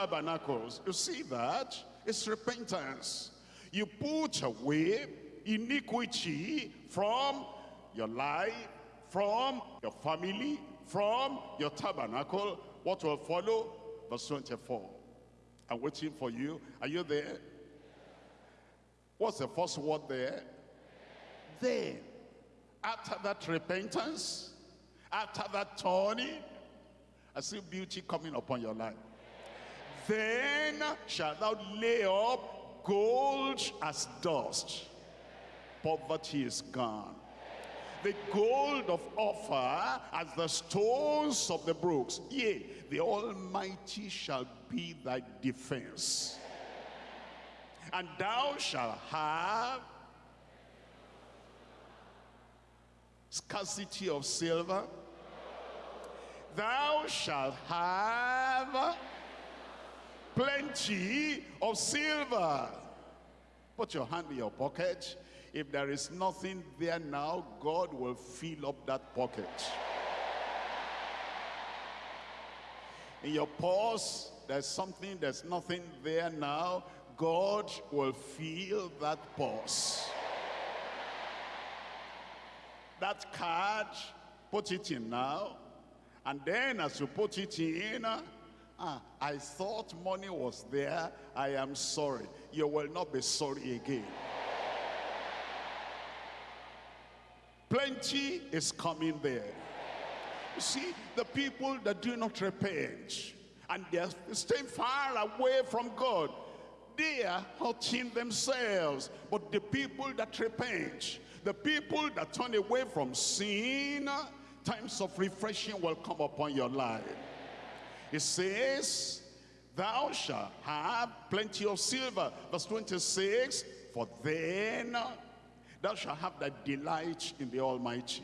tabernacles. You see that? It's repentance. You put away iniquity from your life, from your family, from your tabernacle. What will follow? Verse 24. I'm waiting for you. Are you there? What's the first word there? Then, after that repentance, after that turning, I see beauty coming upon your life. Then shalt thou lay up gold as dust. Poverty is gone. The gold of Ophir as the stones of the brooks. Yea, the Almighty shall be thy defense. And thou shalt have scarcity of silver. Thou shalt have plenty of silver. Put your hand in your pocket. If there is nothing there now, God will fill up that pocket. In your purse, there's something, there's nothing there now. God will fill that purse. That card, put it in now. And then as you put it in, ah, I thought money was there. I am sorry. You will not be sorry again. Plenty is coming there. You see, the people that do not repent and they're staying far away from God, they are hurting themselves. But the people that repent, the people that turn away from sin, times of refreshing will come upon your life. It says, thou shalt have plenty of silver. Verse 26, for then thou shalt have thy delight in the Almighty,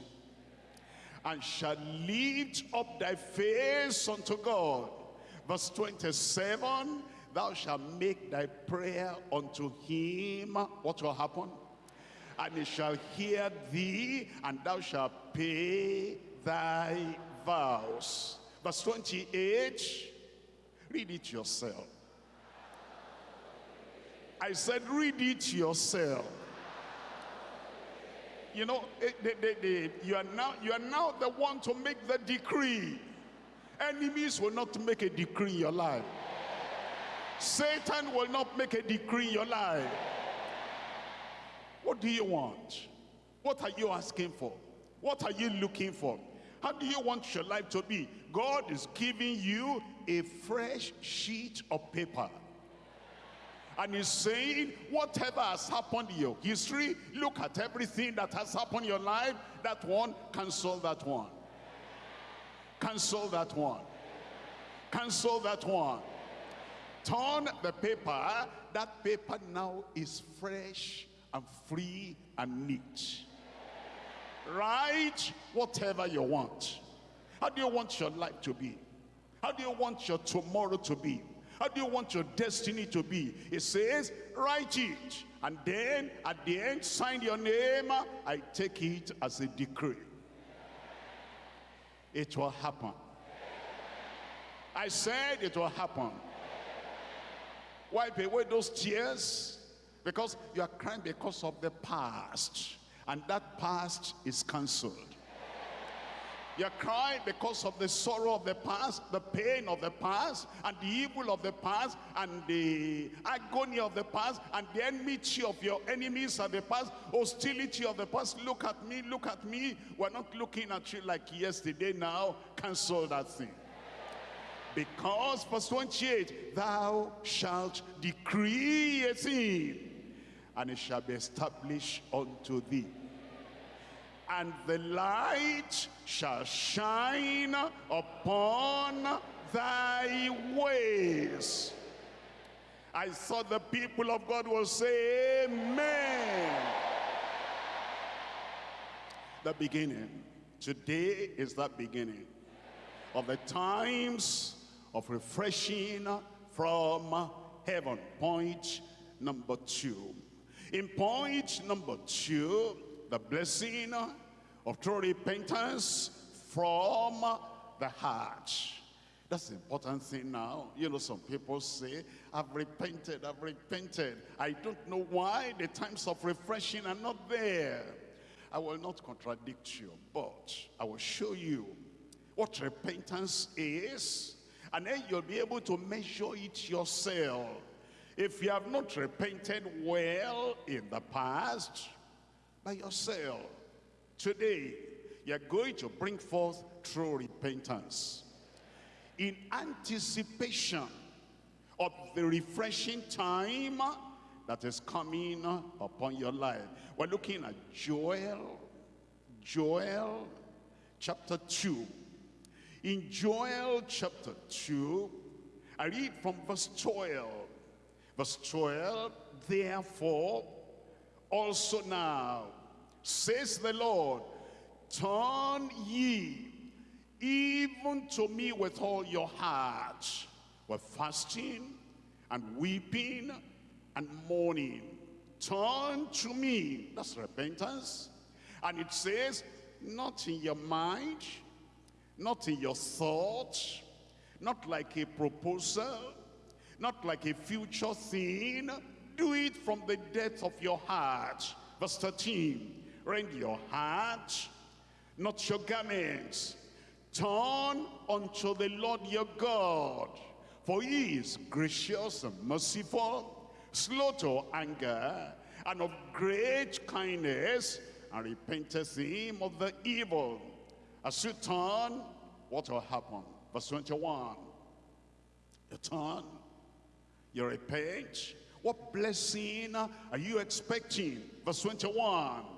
and shalt lift up thy face unto God. Verse 27, thou shalt make thy prayer unto him. What will happen? And he shall hear thee, and thou shalt pay thy vows. Verse 28, read it yourself. I said, read it yourself you know, eh, they, they, they, you, are now, you are now the one to make the decree. Enemies will not make a decree in your life. Satan will not make a decree in your life. What do you want? What are you asking for? What are you looking for? How do you want your life to be? God is giving you a fresh sheet of paper. And he's saying, whatever has happened in your history, look at everything that has happened in your life. That one, cancel that one. Cancel that one. Cancel that one. Turn the paper. That paper now is fresh and free and neat. Write whatever you want. How do you want your life to be? How do you want your tomorrow to be? How do you want your destiny to be? It says, write it. And then at the end, sign your name. I take it as a decree. It will happen. I said it will happen. Wipe away those tears because you are crying because of the past. And that past is cancelled. You're crying because of the sorrow of the past, the pain of the past, and the evil of the past, and the agony of the past, and the enmity of your enemies of the past, hostility of the past. Look at me, look at me. We're not looking at you like yesterday now. Cancel that thing. Because, verse 28, thou shalt decree a thing, and it shall be established unto thee and the light shall shine upon thy ways. I thought the people of God will say, Amen. The beginning. Today is that beginning of the times of refreshing from heaven. Point number two. In point number two, the blessing of true repentance from the heart. That's the important thing now. You know, some people say, I've repented, I've repented. I don't know why the times of refreshing are not there. I will not contradict you, but I will show you what repentance is, and then you'll be able to measure it yourself. If you have not repented well in the past, by yourself, today, you're going to bring forth true repentance in anticipation of the refreshing time that is coming upon your life. We're looking at Joel, Joel chapter 2. In Joel chapter 2, I read from verse 12. Verse 12, therefore, also now, says the Lord, turn ye even to me with all your heart, with fasting and weeping and mourning. Turn to me. That's repentance. And it says, not in your mind, not in your thoughts, not like a proposal, not like a future thing. Do it from the depth of your heart. Verse 13, rend your heart, not your garments. Turn unto the Lord your God, for he is gracious and merciful, slow to anger, and of great kindness, and repenteth him of the evil. As you turn, what will happen? Verse 21. You turn, you repent. What blessing are you expecting? Verse 21.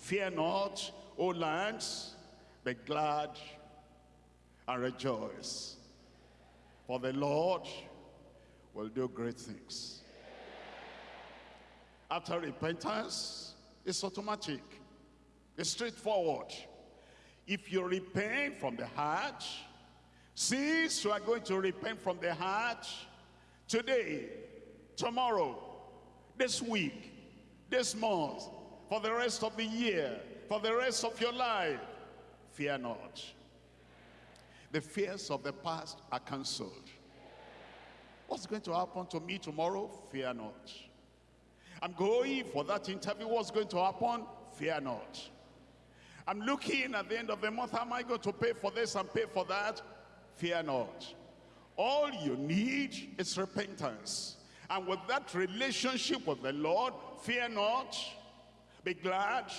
Fear not, O lands, be glad and rejoice. For the Lord will do great things. After repentance, it's automatic. It's straightforward. If you repent from the heart, since you are going to repent from the heart, today, tomorrow, this week, this month, for the rest of the year, for the rest of your life, fear not. The fears of the past are cancelled. What's going to happen to me tomorrow? Fear not. I'm going for that interview. What's going to happen? Fear not. I'm looking at the end of the month. How am I going to pay for this and pay for that? Fear not. All you need is repentance. And with that relationship with the Lord, fear not. Be glad.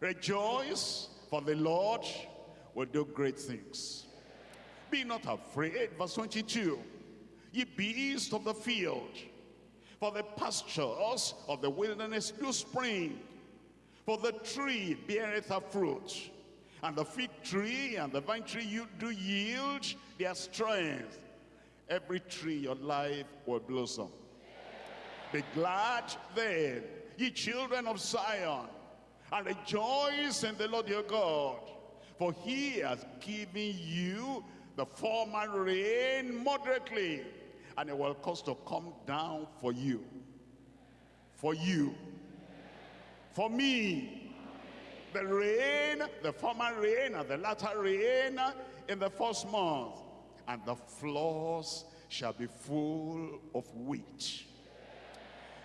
Rejoice. For the Lord will do great things. Be not afraid, verse 22. Ye beasts of the field, for the pastures of the wilderness do spring. For the tree beareth a fruit, and the fig tree and the vine tree you do yield their strength. Every tree your life will blossom. Be glad then, ye children of Zion, and rejoice in the Lord your God. For he has given you the former rain moderately, and it will cause to come down for you. For you. For me. The rain, the former rain and the latter rain in the first month. And the floors shall be full of wheat.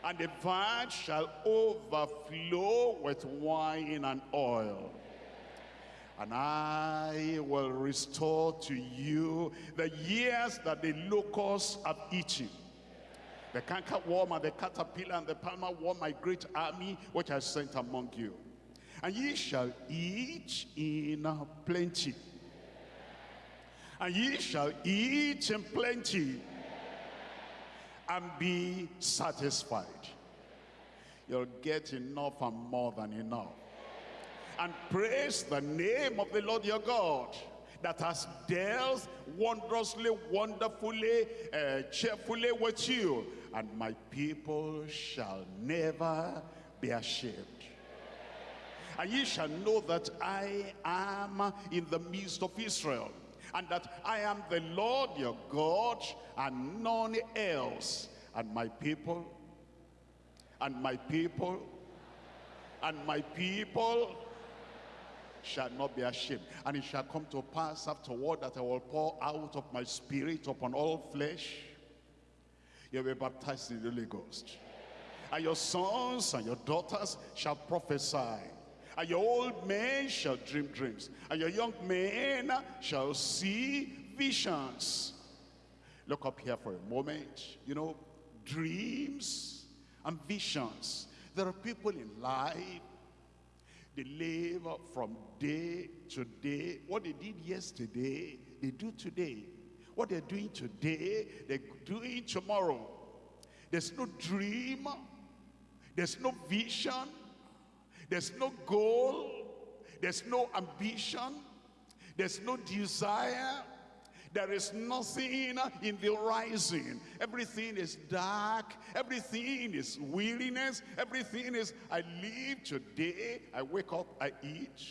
And the vine shall overflow with wine and oil and I will restore to you the years that the locusts have eaten. The canker worm and the caterpillar and the palmer worm, my great army, which I sent among you. And ye shall eat in plenty. And ye shall eat in plenty and be satisfied. You'll get enough and more than enough and praise the name of the Lord your God that has dealt wondrously, wonderfully, uh, cheerfully with you. And my people shall never be ashamed. And ye shall know that I am in the midst of Israel, and that I am the Lord your God, and none else. And my people, and my people, and my people shall not be ashamed. And it shall come to pass afterward that I will pour out of my spirit upon all flesh. You'll be baptized in the Holy Ghost. And your sons and your daughters shall prophesy. And your old men shall dream dreams. And your young men shall see visions. Look up here for a moment. You know, dreams and visions. There are people in life, they live from day to day. What they did yesterday, they do today. What they're doing today, they're doing tomorrow. There's no dream. There's no vision. There's no goal. There's no ambition. There's no desire. There is nothing in the horizon. Everything is dark. Everything is weariness. Everything is, I live today. I wake up, I eat.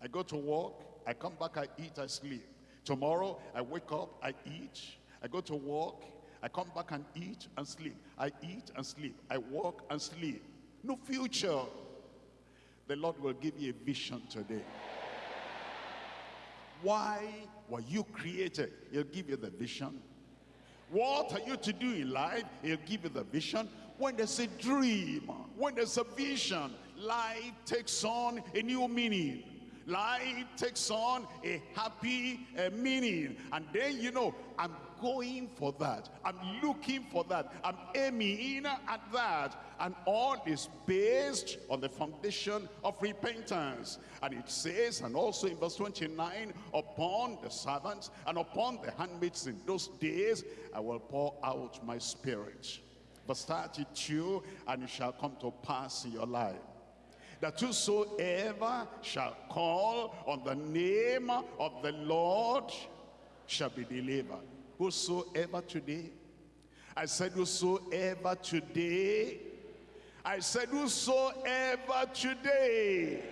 I go to work. I come back, I eat, I sleep. Tomorrow, I wake up, I eat. I go to work. I come back and eat and sleep. I eat and sleep. I work and sleep. No future. The Lord will give you a vision today. Why were you created? He'll give you the vision. What are you to do in life? He'll give you the vision. When there's a dream, when there's a vision, life takes on a new meaning. Life takes on a happy uh, meaning. And then, you know, I'm going for that. I'm looking for that. I'm aiming at that. And all is based on the foundation of repentance. And it says, and also in verse 29, upon the servants and upon the handmaids in those days, I will pour out my spirit. Verse 32, and it shall come to pass in your life that whosoever shall call on the name of the Lord shall be delivered. Whosoever today, I said whosoever today, I said whosoever today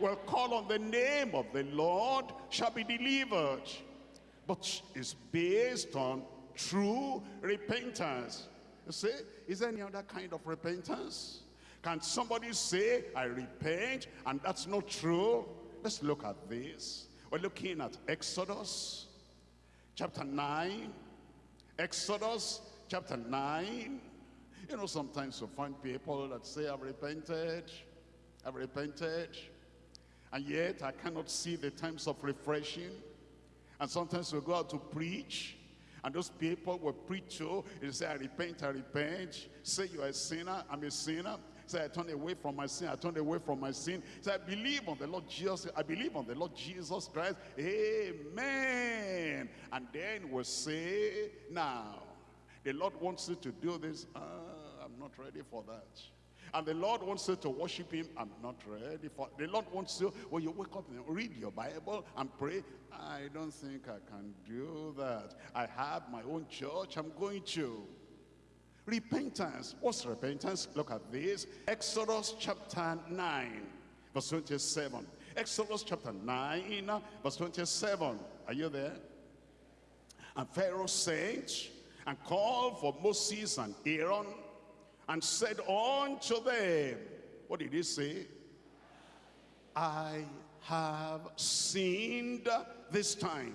will call on the name of the Lord shall be delivered. But it's based on true repentance. You see, is there any other kind of repentance? Can somebody say, I repent, and that's not true? Let's look at this. We're looking at Exodus chapter 9. Exodus chapter 9. You know, sometimes you find people that say, I've repented, I've repented, and yet I cannot see the times of refreshing. And sometimes we go out to preach, and those people will preach to, they say, I repent, I repent. Say you're a sinner, I'm a sinner. Say, I turn away from my sin. I turn away from my sin. Say, I believe on the Lord Jesus. I believe on the Lord Jesus Christ. Amen. And then we'll say, now, the Lord wants you to do this. Uh, not ready for that. And the Lord wants you to worship him. I'm not ready for The Lord wants you, when you wake up and read your Bible and pray, I don't think I can do that. I have my own church. I'm going to. Repentance. What's repentance? Look at this. Exodus chapter 9, verse 27. Exodus chapter 9, verse 27. Are you there? And Pharaoh sent and called for Moses and Aaron and said unto them, what did he say? I have sinned this time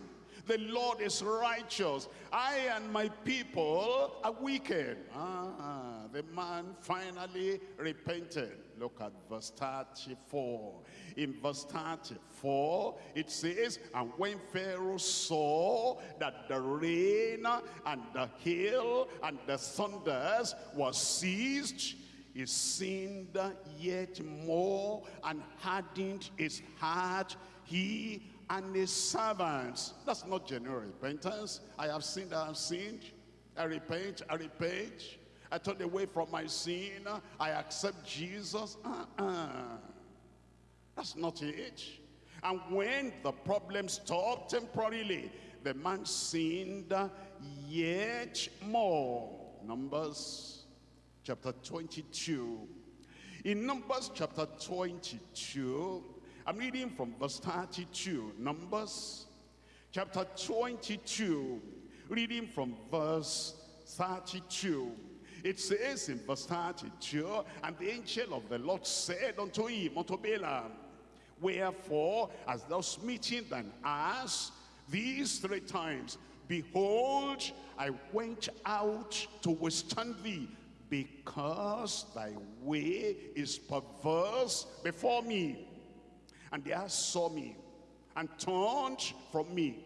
the Lord is righteous. I and my people are wicked. Ah, the man finally repented. Look at verse 34. In verse 34, it says, And when Pharaoh saw that the rain and the hail and the thunders were ceased, he sinned yet more and hardened his heart, he and his servants. That's not genuine repentance. I have sinned, I have sinned. I repent, I repent. I turn away from my sin. I accept Jesus. Uh -uh. That's not it. And when the problem stopped temporarily, the man sinned yet more. Numbers chapter 22. In Numbers chapter 22, I'm reading from verse 32, Numbers chapter 22, reading from verse 32. It says in verse 32, And the angel of the Lord said unto him, unto Balaam, Wherefore, as thou smitten thine ass these three times, behold, I went out to withstand thee, because thy way is perverse before me. And they saw me and turned from me.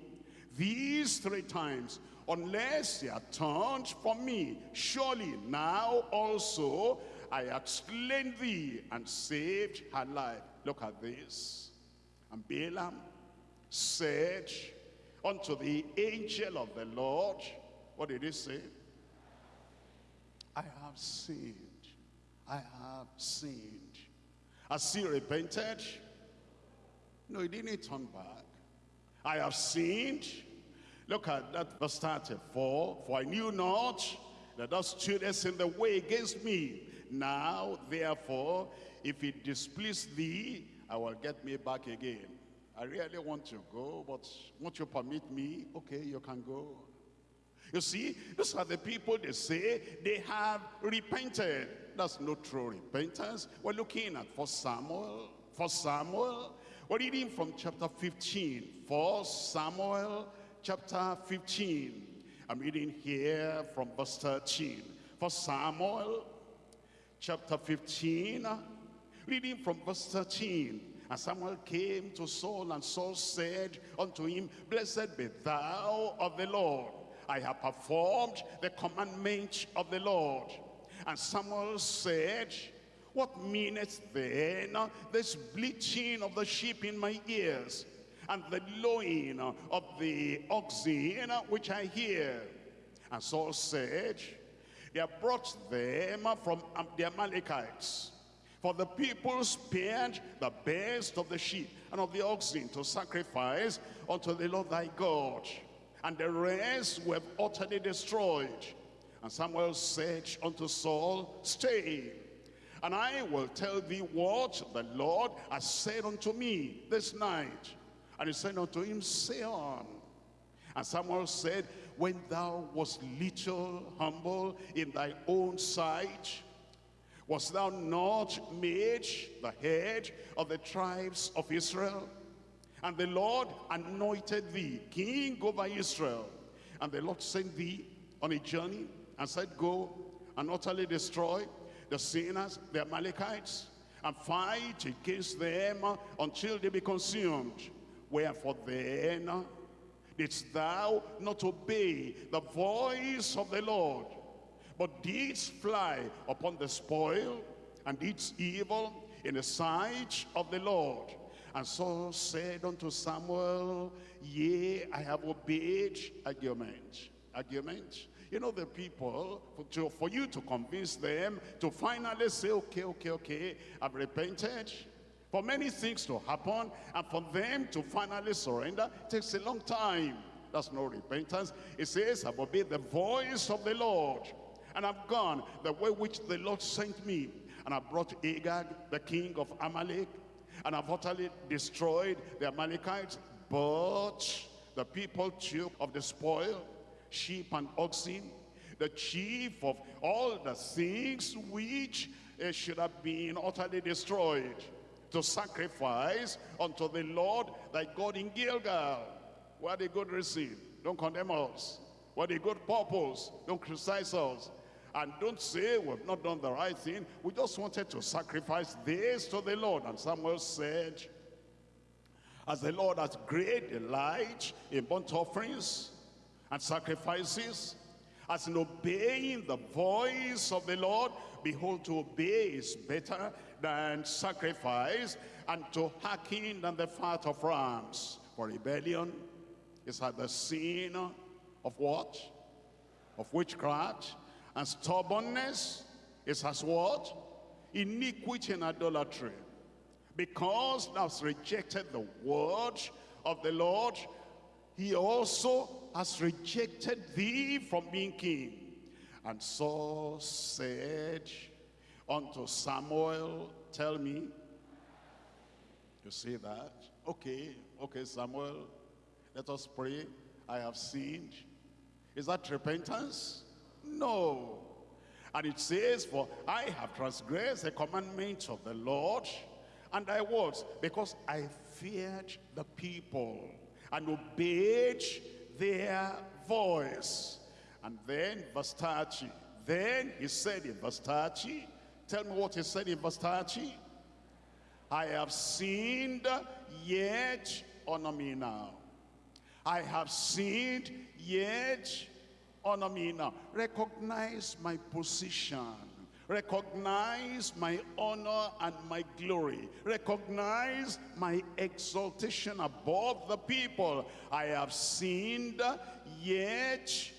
These three times, unless they are turned from me, surely now also I have slain thee and saved her life. Look at this. And Balaam said unto the angel of the Lord, what did he say? I have sinned. I have sinned. Has he repented? No, he didn't turn back. I have sinned. Look at that verse 34. For I knew not that thou studest in the way against me. Now, therefore, if it displease thee, I will get me back again. I really want to go, but won't you permit me? Okay, you can go. You see, these are the people they say they have repented. That's no true repentance. We're looking at for Samuel. For Samuel, we're reading from chapter 15. For Samuel chapter 15. I'm reading here from verse 13. For Samuel chapter 15, reading from verse 13. And Samuel came to Saul, and Saul said unto him, Blessed be thou of the Lord. I have performed the commandment of the Lord. And Samuel said, What meaneth then this bleating of the sheep in my ears, and the lowing of the oxen which I hear? And Saul said, They have brought them from the Amalekites for the people spared the best of the sheep and of the oxen to sacrifice unto the Lord thy God. And the rest were utterly destroyed. And Samuel said unto Saul, Stay, and I will tell thee what the Lord has said unto me this night. And he said unto him, Say on. And Samuel said, When thou wast little humble in thy own sight, was thou not made the head of the tribes of Israel? And the Lord anointed thee king over Israel. And the Lord sent thee on a journey and said, Go and utterly destroy the sinners, the Amalekites, and fight against them until they be consumed. Wherefore then didst thou not obey the voice of the Lord, but didst fly upon the spoil and didst evil in the sight of the Lord. And Saul said unto Samuel, Yea, I have obeyed argument. Argument. You know the people, for, to, for you to convince them to finally say, okay, okay, okay, I've repented. For many things to happen and for them to finally surrender takes a long time. That's no repentance. It says, I've obeyed the voice of the Lord and I've gone the way which the Lord sent me. And I brought Agag, the king of Amalek, and I've utterly destroyed the Amalekites. But the people took of the spoil, sheep and oxen, the chief of all the things which uh, should have been utterly destroyed to sacrifice unto the Lord thy God in Gilgal. What a good reason. Don't condemn us. What a good purpose. Don't criticize us. And don't say we've not done the right thing. We just wanted to sacrifice this to the Lord. And Samuel said, as the Lord has great delight in burnt offerings and sacrifices, as in obeying the voice of the Lord, behold, to obey is better than sacrifice, and to hearken than the fat of rams. For rebellion is at the sin of what? Of witchcraft, and stubbornness is as what? Iniquity and idolatry. Because thou hast rejected the word of the Lord, he also has rejected thee from being king. And Saul said unto Samuel, tell me, you see that? Okay, okay, Samuel, let us pray. I have sinned. Is that repentance? No. And it says, for I have transgressed the commandments of the Lord And I was, because I feared the people and obeyed their voice. And then verse 30, then he said in verse 30, tell me what he said in verse 30. I have sinned, yet honor me now. I have sinned, yet honor me now. Recognize my position. Recognize my honor and my glory. Recognize my exaltation above the people. I have sinned, yet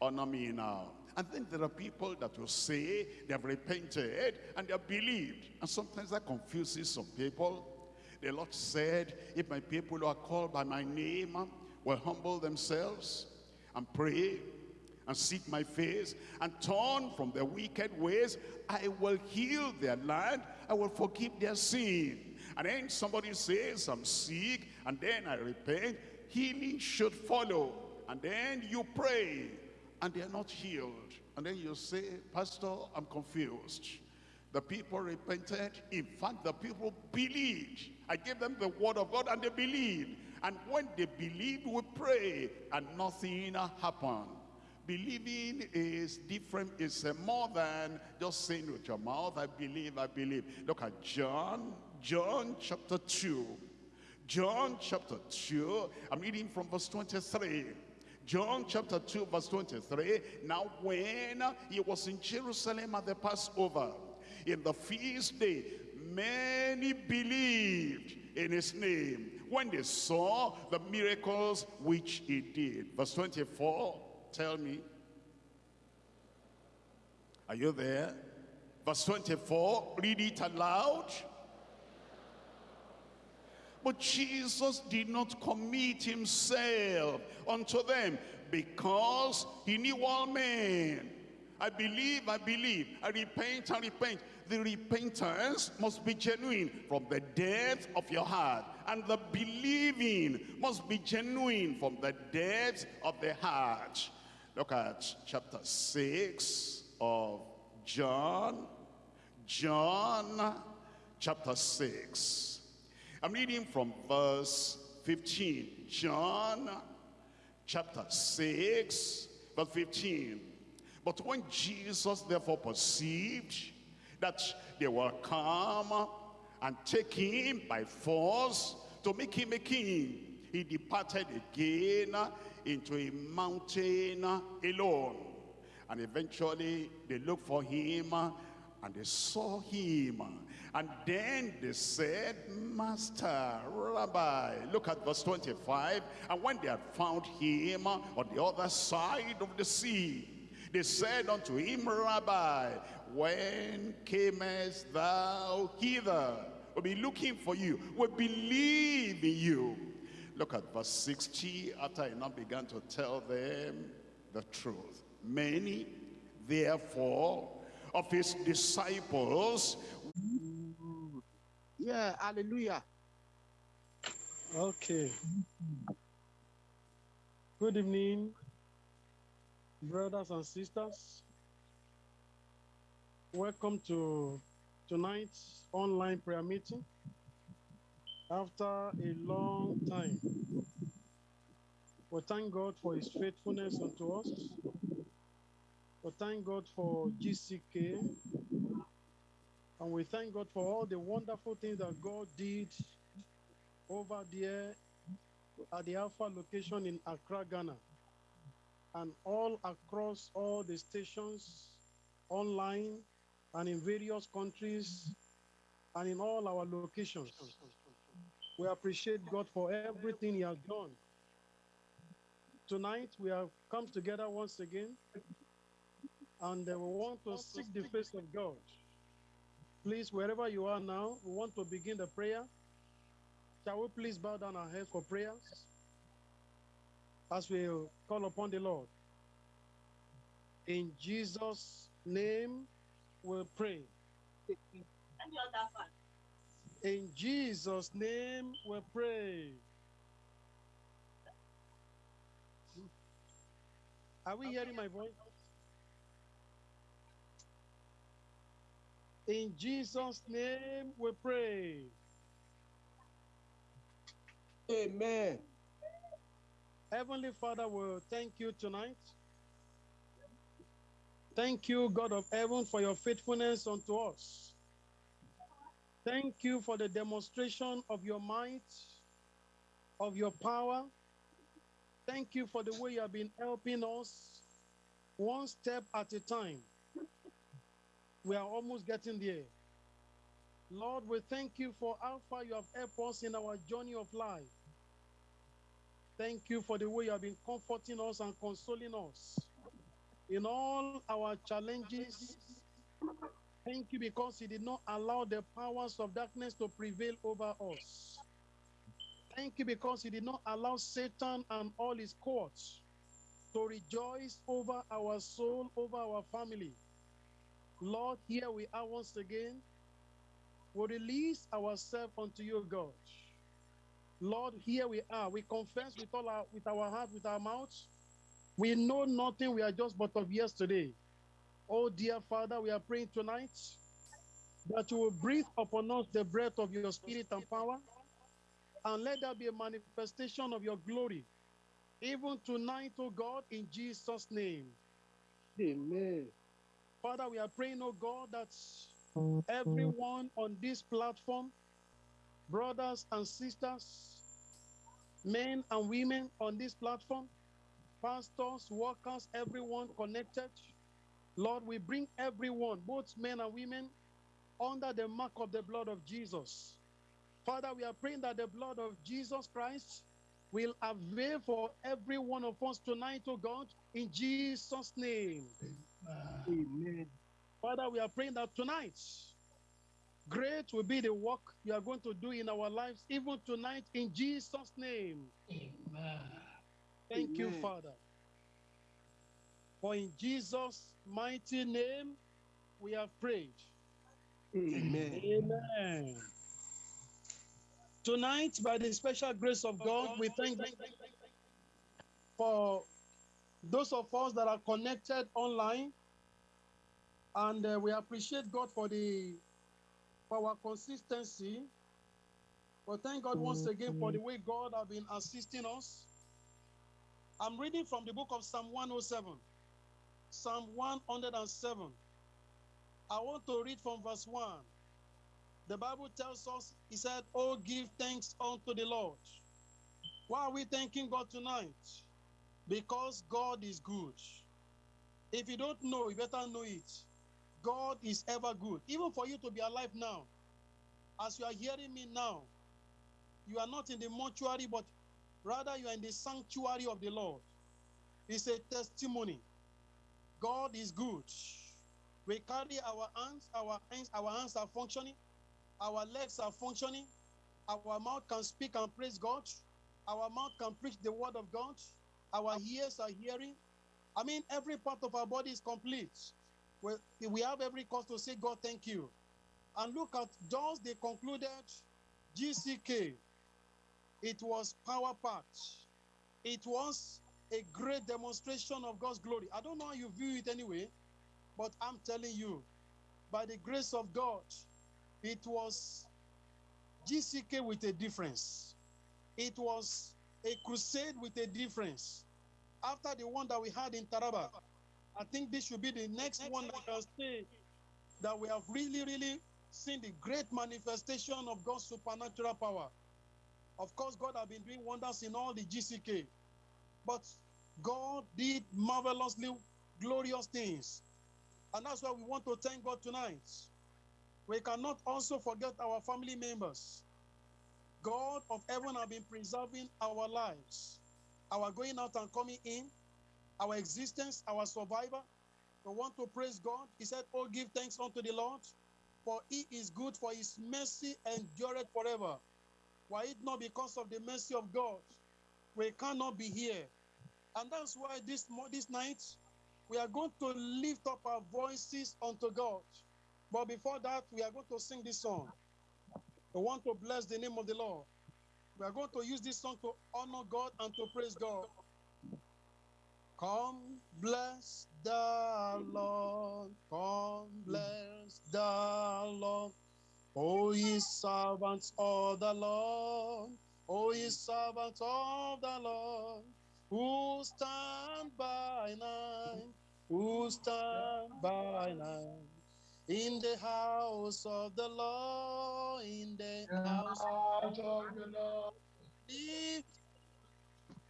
honor me now. And then there are people that will say they have repented and they have believed. And sometimes that confuses some people. The Lord said, if my people who are called by my name uh, will humble themselves and pray and seek my face and turn from their wicked ways, I will heal their land, I will forgive their sin. And then somebody says, I'm sick, and then I repent, healing should follow. And then you pray, and they're not healed. And then you say, Pastor, I'm confused. The people repented. In fact, the people believed. I gave them the word of God and they believed. And when they believed, we pray and nothing happened. Believing is different, it's more than just saying with your mouth, I believe, I believe. Look at John, John chapter 2. John chapter 2, I'm reading from verse 23. John chapter 2 verse 23. Now when he was in Jerusalem at the Passover, in the feast day, many believed in his name when they saw the miracles which he did. Verse 24, tell me. Are you there? Verse 24, read it aloud. But Jesus did not commit himself unto them because he knew all men. I believe, I believe. I repent, I repent. The repentance must be genuine from the depth of your heart. And the believing must be genuine from the depth of the heart. Look at chapter 6 of John. John chapter 6. I'm reading from verse 15. John chapter 6, verse 15. But when Jesus therefore perceived that they were come and take him by force to make him a king, he departed again into a mountain alone. And eventually they looked for him and they saw him and then they said, Master, Rabbi, look at verse 25. And when they had found him on the other side of the sea, they said unto him, Rabbi, when camest thou hither? We'll be looking for you. We believe in you. Look at verse 60. After he now began to tell them the truth. Many, therefore, of his disciples yeah, hallelujah. Okay. Good evening, brothers and sisters. Welcome to tonight's online prayer meeting. After a long time, we thank God for his faithfulness unto us. We thank God for GCK and we thank God for all the wonderful things that God did over there at the Alpha location in Accra, Ghana, and all across all the stations online and in various countries and in all our locations. We appreciate God for everything He has done. Tonight, we have come together once again and uh, we want to seek the face of God. Please, wherever you are now, we want to begin the prayer. Shall we please bow down our heads for prayers as we call upon the Lord? In Jesus' name, we pray. In Jesus' name, we pray. Are we hearing my voice? In Jesus' name we pray. Amen. Heavenly Father, we thank you tonight. Thank you, God of heaven, for your faithfulness unto us. Thank you for the demonstration of your might, of your power. Thank you for the way you have been helping us one step at a time. We are almost getting there. Lord, we thank you for how far you have helped us in our journey of life. Thank you for the way you have been comforting us and consoling us in all our challenges. Thank you because you did not allow the powers of darkness to prevail over us. Thank you because you did not allow Satan and all his courts to rejoice over our soul, over our family. Lord, here we are once again. We release ourselves unto you, God. Lord, here we are. We confess with all our with our heart, with our mouths. We know nothing. We are just but of yesterday. Oh, dear Father, we are praying tonight that you will breathe upon us the breath of your spirit and power, and let there be a manifestation of your glory, even tonight, oh God, in Jesus' name. Amen. Father, we are praying, oh God, that everyone on this platform, brothers and sisters, men and women on this platform, pastors, workers, everyone connected, Lord, we bring everyone, both men and women, under the mark of the blood of Jesus. Father, we are praying that the blood of Jesus Christ will avail for every one of us tonight, oh God, in Jesus' name. Amen. Father, we are praying that tonight, great will be the work you are going to do in our lives, even tonight, in Jesus' name. Amen. Thank you, Father. For in Jesus' mighty name, we have prayed. Amen. Amen. Tonight, by the special grace of God, we thank God for those of us that are connected online, and uh, we appreciate God for the for our consistency. But thank God once again for the way God has been assisting us. I'm reading from the book of Psalm 107, Psalm 107. I want to read from verse 1. The Bible tells us, He said, Oh, give thanks unto the Lord. Why are we thanking God tonight? Because God is good. If you don't know, you better know it. God is ever good. Even for you to be alive now, as you are hearing me now, you are not in the mortuary, but rather you are in the sanctuary of the Lord. It's a testimony. God is good. We carry our hands, our hands, our hands are functioning, our legs are functioning, our mouth can speak and praise God, our mouth can preach the word of God, our ears are hearing. I mean, every part of our body is complete. We, we have every cause to say, God, thank you. And look at those they concluded GCK. It was power packed. It was a great demonstration of God's glory. I don't know how you view it anyway, but I'm telling you, by the grace of God, it was GCK with a difference. It was a crusade with a difference. After the one that we had in Taraba, I think this should be the next one that can say that we have really, really seen the great manifestation of God's supernatural power. Of course, God has been doing wonders in all the GCK, but God did marvelously glorious things. And that's why we want to thank God tonight. We cannot also forget our family members. God of heaven have been preserving our lives, our going out and coming in, our existence, our survival. We want to praise God. He said, Oh, give thanks unto the Lord, for he is good, for his mercy endureth forever. Why it not because of the mercy of God? We cannot be here. And that's why this, this night we are going to lift up our voices unto God. But before that, we are going to sing this song. We want to bless the name of the Lord. We are going to use this song to honor God and to praise God. Come, bless the Lord. Come, bless the Lord. O ye servants of the Lord. O ye servants of the Lord, who stand by night, who stand by night. In the house of the Lord, in the house Out of the Lord. Lift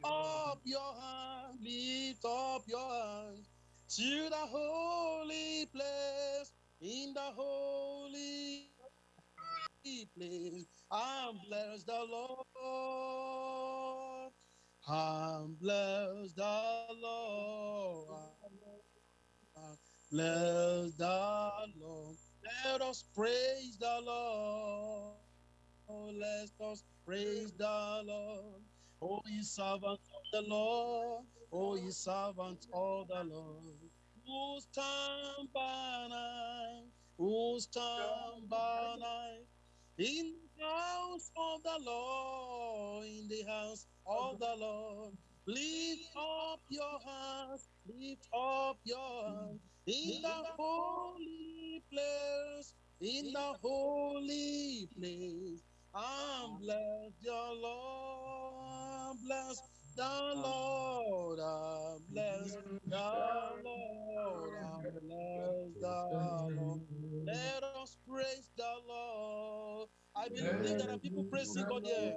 up your hand, lift up your hand to the holy place, in the holy place. I'm blessed the Lord. I'm blessed the Lord. I'm the Lord. Let us praise the Lord. Oh, let us praise the Lord. Oh, ye servants of the Lord. Oh, ye servants of the Lord. Who stand by night? Who stand by night? In the house of the Lord, in the house of the Lord. Lift up your hands, lift up your hands in the holy place, in the holy place. I'm blessed, your Lord, bless the Lord, I'm blessed, the Lord, I'm blessed, the Lord. Let us praise the Lord. I believe there are people praising God here.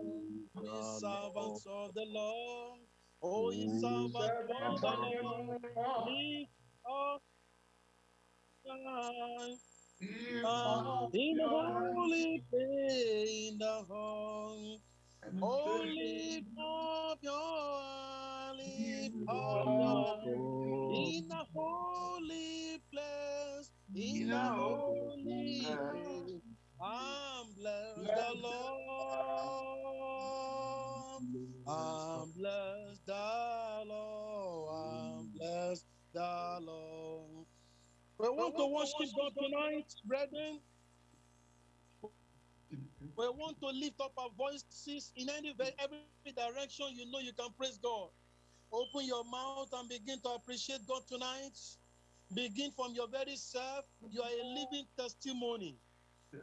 Oh, ye servants of the Lord. Oh, ye servants of the Lord. Lift up in the holy in the hall. Oh, lift your, up in the holy place, in the holy place. I'm blessed the Lord. I'm blessed the Lord. I'm blessed the Lord. We want to worship God tonight, brethren. We want to lift up our voices in any every direction. You know you can praise God. Open your mouth and begin to appreciate God tonight. Begin from your very self. You are a living testimony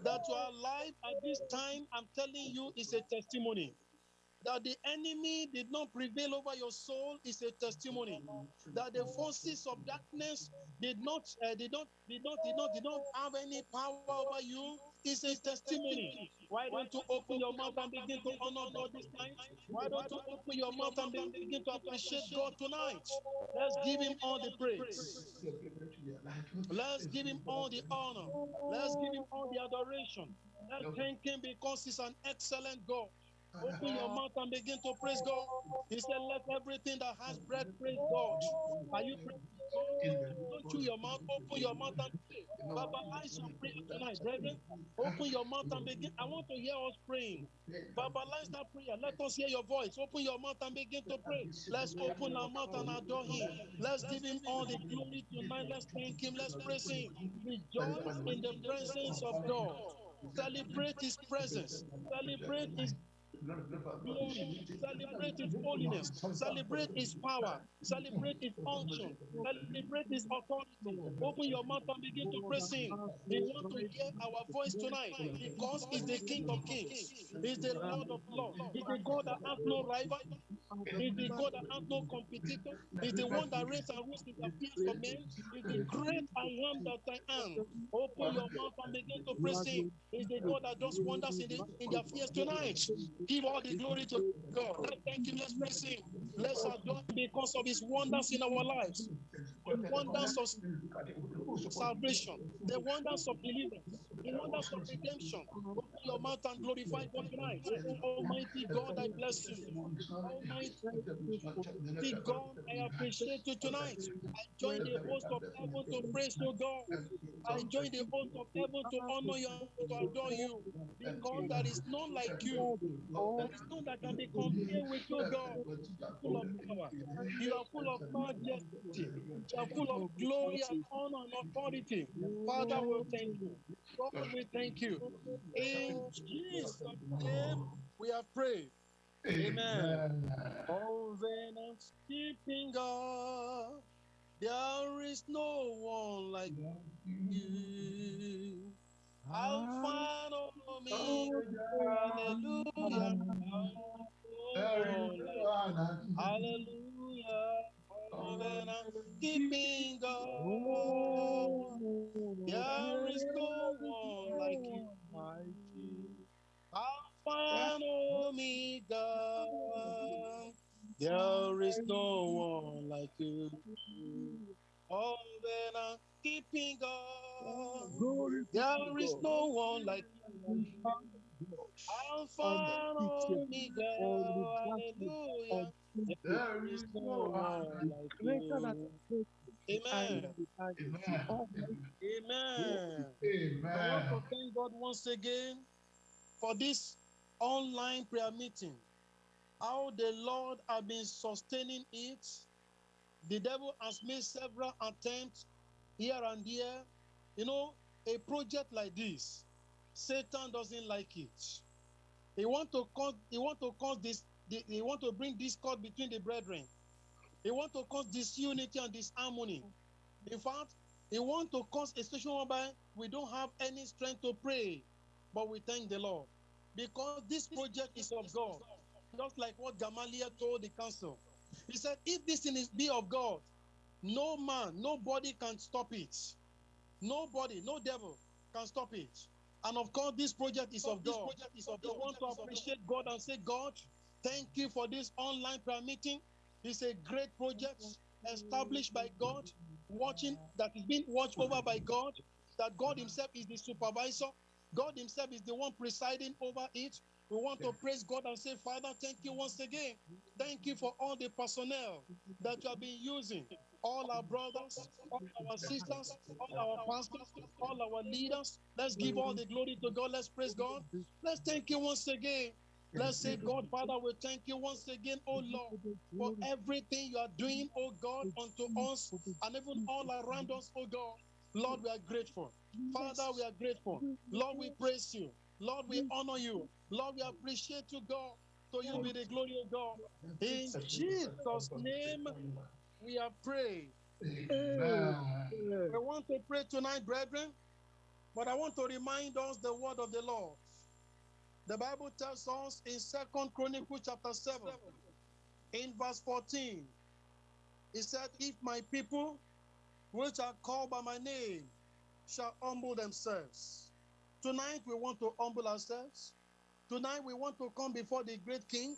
that you are alive at this time. I'm telling you, is a testimony. That the enemy did not prevail over your soul is a testimony. That the forces of darkness did not, uh, did not, did not, did not, did not have any power over you is a testimony. Why don't you open your mouth and begin to honor God this night? Why don't you open your mouth and begin to appreciate God tonight? Let's give Him all the praise. Let's give Him all the honor. Let's give Him all the adoration. Let's thank Him because He's an excellent God. Open your mouth and begin to praise God. He said, Let everything that has breath praise God. Are you praising God? Don't chew your mouth, open your mouth and pray. Verbalize your prayer tonight, brethren. Open your mouth and begin. I want to hear us praying. Verbalize that prayer. Let us hear your voice. Open your mouth and begin to pray. Let's open our mouth and adore Him. Let's give Him all the glory tonight. Let's thank Him. Let's praise Him. Rejoice in the presence of God. Celebrate His presence. Celebrate His glory, celebrate his holiness, celebrate his power, celebrate his unction, celebrate his authority. Open your mouth and begin to praise him. We want to hear our voice tonight. Because he's the King of Kings, he's the Lord of Lords, he's the God that has no rival, he's the God that has no competitor, he's the one that reigns and rules the fears of men, he's the great I am that I am. Open your mouth and begin to praise him. He's the God that does wonders in, the, in their fears tonight. Give all the glory to God. Thank Him. Let's praise Him. Let's adore Him because of His wonders in our lives. The wonders of salvation, the wonders of deliverance, the wonders of redemption. Open your mouth and glorify God tonight. Almighty God, I bless you. Almighty God, I appreciate you tonight. I join the host of heaven to praise you, God. I join the host of heaven to honor you to adore you because there is none like you. There is none that can be compared with you, God. Full of power. You are full of majesty. You are full of glory and honor and authority. Father, we thank you. God, we thank you. In Jesus' name, we have prayed. Amen. Oh, then keeping God, there is no one like you. Alpha and Omega, hallelujah. Hallelujah. Covenant keeping God. There is no one like you. Alpha and Omega. There is no one like you. Covenant keeping God. There is no one like you. Alpha and Omega. Hallelujah. There is no one like you. Amen. Amen. Amen. I want to thank God once again for this online prayer meeting. How the Lord has been sustaining it. The devil has made several attempts here and there. You know, a project like this, Satan doesn't like it. He want to cause, he want to cause this, the- he want to bring discord between the brethren. They want to cause disunity and disharmony. In fact, they want to cause a situation whereby we don't have any strength to pray, but we thank the Lord because this project is of God. Just like what Gamaliel told the council, he said, "If this thing is be of God, no man, nobody can stop it. Nobody, no devil can stop it." And of course, this project is of This God. project is of We want to appreciate God and say, God, thank you for this online prayer meeting. It's a great project established by God, watching that is being watched over by God, that God Himself is the supervisor. God Himself is the one presiding over it. We want to praise God and say, Father, thank you once again. Thank you for all the personnel that you have been using. All our brothers, all our sisters, all our pastors, all our leaders. Let's give all the glory to God. Let's praise God. Let's thank you once again. Let's say, God, Father, we thank you once again, oh Lord, for everything you are doing, oh God, unto us and even all around us, oh God. Lord, we are grateful. Father, we are grateful. Lord, we praise you. Lord, we honor you. Lord, we appreciate you, God. To you be the glory of God. In Jesus' name, we have prayed. Amen. I want to pray tonight, brethren, but I want to remind us the word of the Lord. The Bible tells us in Second Chronicles chapter 7, in verse 14, it said, If my people, which are called by my name, shall humble themselves. Tonight we want to humble ourselves. Tonight we want to come before the great King.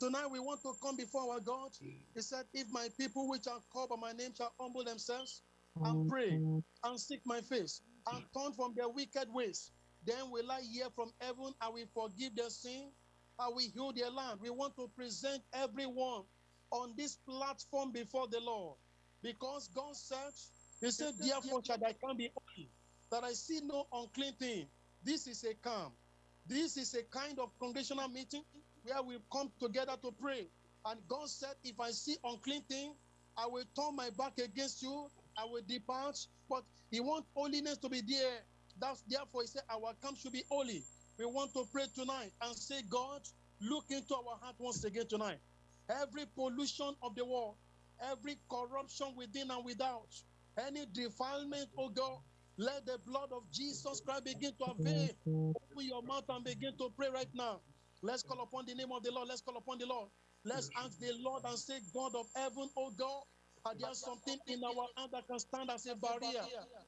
Tonight we want to come before our God. He said, If my people which are called by my name shall humble themselves and pray and seek my face and turn from their wicked ways, then will I hear from heaven, I will forgive their sin, I will heal their land. We want to present everyone on this platform before the Lord. Because God said, He said, Therefore shall I come be holy, that I see no unclean thing. This is a camp. This is a kind of congregational meeting where we come together to pray. And God said, If I see unclean thing, I will turn my back against you, I will depart. But He wants holiness to be there. That's therefore He said, Our camp should be holy. We want to pray tonight and say, God, look into our heart once again tonight. Every pollution of the world, every corruption within and without, any defilement, oh God, let the blood of Jesus Christ begin to avail. Open your mouth and begin to pray right now. Let's call upon the name of the Lord. Let's call upon the Lord. Let's ask the Lord and say, God of heaven, oh God, are there something in our hand that can stand as a barrier?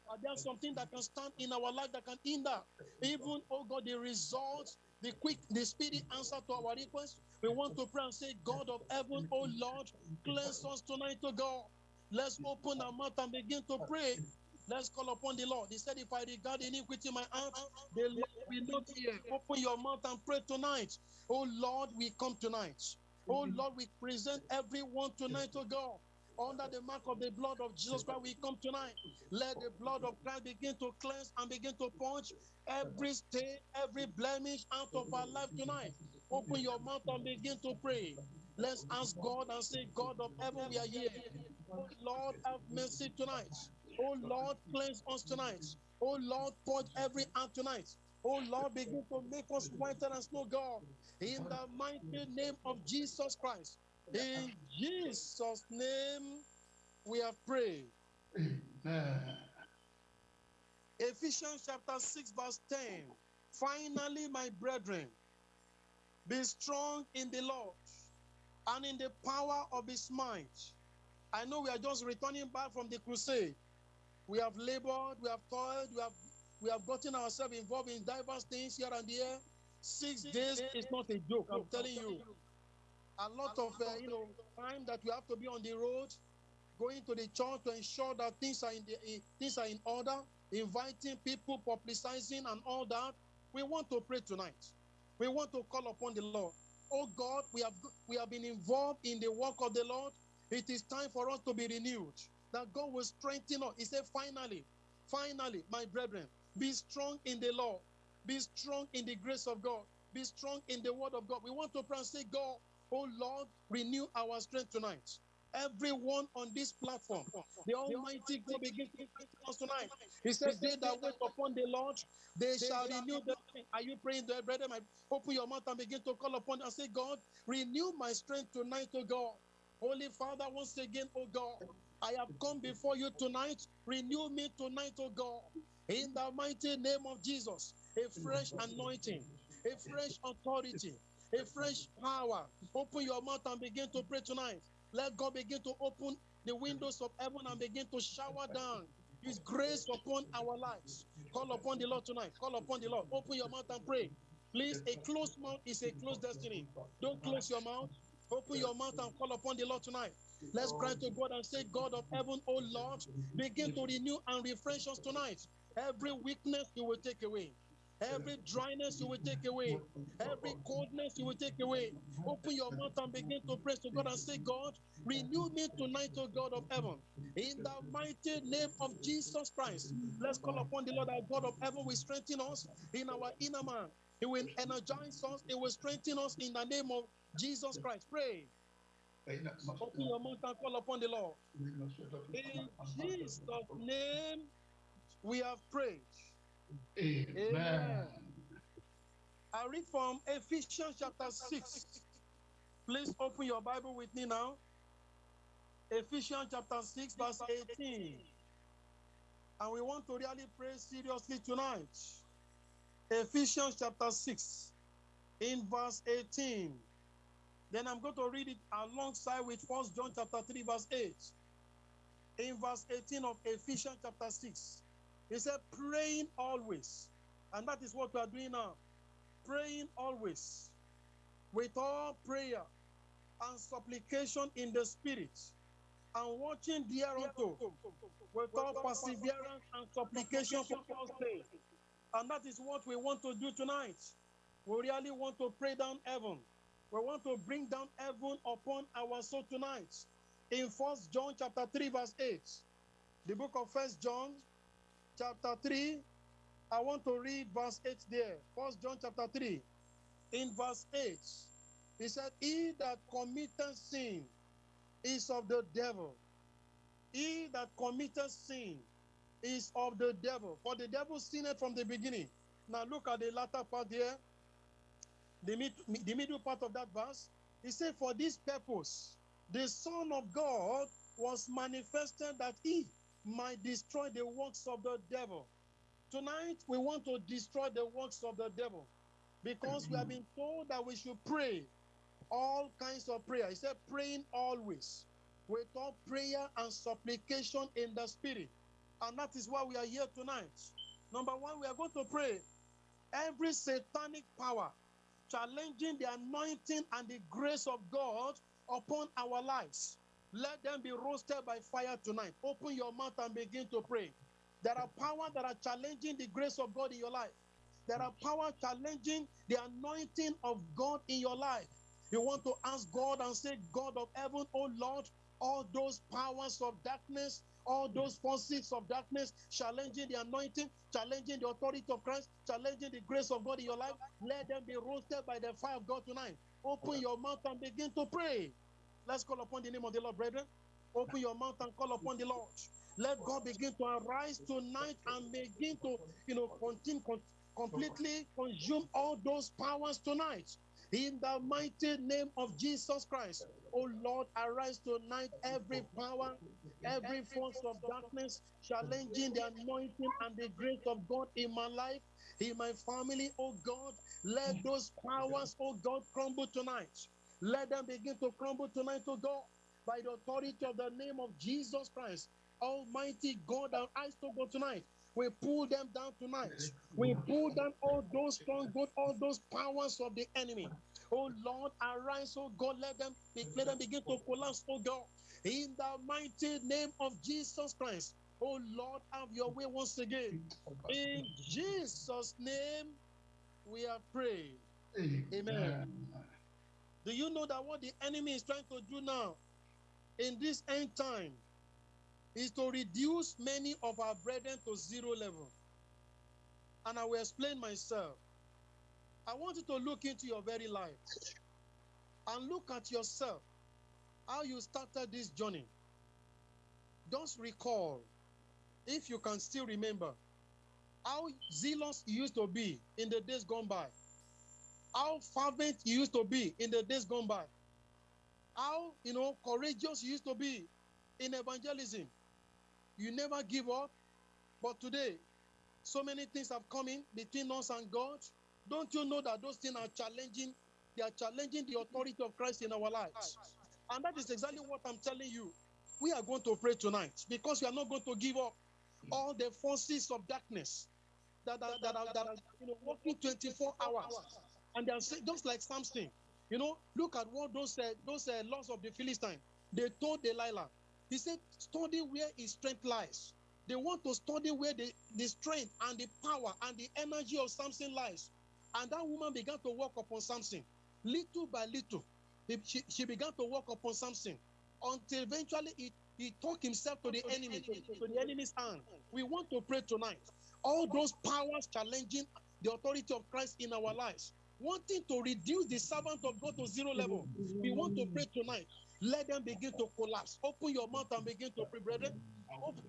Are there something that can stand in our life that can hinder? Even, oh God, the results, the quick, the speedy answer to our request. We want to pray and say, God of heaven, oh Lord, cleanse us tonight, oh God. Let's open our mouth and begin to pray. Let's call upon the Lord. He said, If I regard iniquity in my heart, the Lord will not hear. Open your mouth and pray tonight. Oh Lord, we come tonight. Oh Lord, we present everyone tonight, oh God. Under the mark of the blood of Jesus Christ, we come tonight. Let the blood of Christ begin to cleanse and begin to punch every stain, every blemish out of our life tonight. Open your mouth and begin to pray. Let's ask God and say, God of heaven, we are here. Oh Lord, have mercy tonight. Oh Lord, cleanse us tonight. Oh Lord, purge every heart tonight. Oh Lord, begin to make us whiter than snow, God. In the mighty name of Jesus Christ. In Jesus' name, we have prayed. Amen. Ephesians chapter 6, verse 10. Finally, my brethren, be strong in the Lord and in the power of his might. I know we are just returning back from the crusade. We have labored, we have toiled, we have we have gotten ourselves involved in diverse things here and there. Six days is not a joke, I'm telling you. A lot of uh, you know time that we have to be on the road, going to the church to ensure that things are in the in, things are in order, inviting people, publicizing, and all that. We want to pray tonight. We want to call upon the Lord. Oh God, we have we have been involved in the work of the Lord. It is time for us to be renewed. That God will strengthen us. He said, finally, finally, my brethren, be strong in the Lord. Be strong in the grace of God. Be strong in the word of God. We want to pray and say, God, oh Lord, renew our strength tonight. Everyone on this platform, the Almighty God begin to strengthen us tonight. He says, They that wait upon the Lord, they shall renew their strength. Are you praying, brother? My, open your mouth and begin to call upon and say, God, renew my strength tonight, oh God. Holy Father, once again, oh God, I have come before you tonight. Renew me tonight, oh God. In the mighty name of Jesus, a fresh anointing, a fresh authority, a fresh power. Open your mouth and begin to pray tonight. Let God begin to open the windows of heaven and begin to shower down His grace upon our lives. Call upon the Lord tonight. Call upon the Lord. Open your mouth and pray. Please, a closed mouth is a closed destiny. Don't close your mouth. Open your mouth and call upon the Lord tonight. Let's cry to God and say, God of heaven, oh Lord, begin to renew and refresh us tonight. Every weakness you will take away. Every dryness you will take away. Every coldness you will take away. Open your mouth and begin to pray to God and say, God, renew me tonight, O God of heaven. In the mighty name of Jesus Christ. Let's call upon the Lord, our God of heaven will strengthen us in our inner man. He will energize us. He will strengthen us in the name of Jesus Christ. Pray. Open your mouth and call upon the Lord. In Jesus' name, we have prayed. Amen. I read from Ephesians chapter 6. Please open your Bible with me now. Ephesians chapter 6, verse 18. And we want to really pray seriously tonight. Ephesians chapter 6, in verse 18. Then I'm going to read it alongside with First John chapter 3, verse 8. In verse 18 of Ephesians chapter 6, he said, praying always. And that is what we are doing now. Praying always. With all prayer and supplication in the spirit. And watching thereunto with all perseverance and supplication for all saints. And that is what we want to do tonight. We really want to pray down heaven. We want to bring down heaven upon our soul tonight. In First John chapter 3, verse 8. The book of First John chapter 3. I want to read verse 8 there. First John chapter 3. In verse 8, he said, He that committeth sin is of the devil. He that committeth sin is of the devil. For the devil sinned from the beginning. Now look at the latter part there. The, mid, the middle part of that verse. He said, For this purpose, the Son of God was manifested that he might destroy the works of the devil. Tonight, we want to destroy the works of the devil because we have been told that we should pray all kinds of prayer. He said, praying always with all prayer and supplication in the spirit. And that is why we are here tonight. Number one, we are going to pray every satanic power challenging the anointing and the grace of God upon our lives. Let them be roasted by fire tonight. Open your mouth and begin to pray. There are power that are challenging the grace of God in your life. There are power challenging the anointing of God in your life. You want to ask God and say, God of heaven, oh Lord, all those powers of darkness, all those forces of darkness challenging the anointing, challenging the authority of Christ, challenging the grace of God in your life, let them be roasted by the fire of God tonight. Open your mouth and begin to pray. Let's call upon the name of the Lord, brethren. Open your mouth and call upon the Lord. Let God begin to arise tonight and begin to, you know, continue, con- completely consume all those powers tonight. In the mighty name of Jesus Christ. Oh Lord, arise tonight every power, every force of darkness challenging the anointing and the grace of God in my life, in my family, oh God. Let those powers, oh God, crumble tonight. Let them begin to crumble tonight, to God, by the authority of the name of Jesus Christ. Almighty God, our eyes to go tonight. We pull them down tonight. We pull down all those strongholds, all those powers of the enemy. Oh Lord, arise, oh God, let them, be, let them begin to collapse, oh God. In the mighty name of Jesus Christ. Oh Lord, have your way once again. In Jesus' name, we have prayed. Amen. Do you know that what the enemy is trying to do now in this end time is to reduce many of our brethren to zero level? And I will explain myself. I want you to look into your very life and look at yourself, how you started this journey. Just recall, if you can still remember, how zealous you used to be in the days gone by how fervent you used to be in the days gone by, how you know courageous you used to be in evangelism. You never give up, but today, so many things have come in between us and God. Don't you know that those things are challenging? They are challenging the authority of Christ in our lives, and that is exactly what I'm telling you. We are going to pray tonight because we are not going to give up all the forces of darkness that are, that are, that are you know, working 24 hours and they are just like Samson, you know, look at what those uh, those uh, laws of the Philistine. They told Delilah, he said, study where his strength lies. They want to study where the, the strength and the power and the energy of Samson lies. And that woman began to walk upon Samson. Little by little, she, she began to walk upon Samson until eventually he, he took himself to the enemy, to, to the enemy's hand. We want to pray tonight. All those powers challenging the authority of Christ in our lives, wanting to reduce the servant of God to zero level. We want to pray tonight. Let them begin to collapse. Open your mouth and begin to pray, brethren.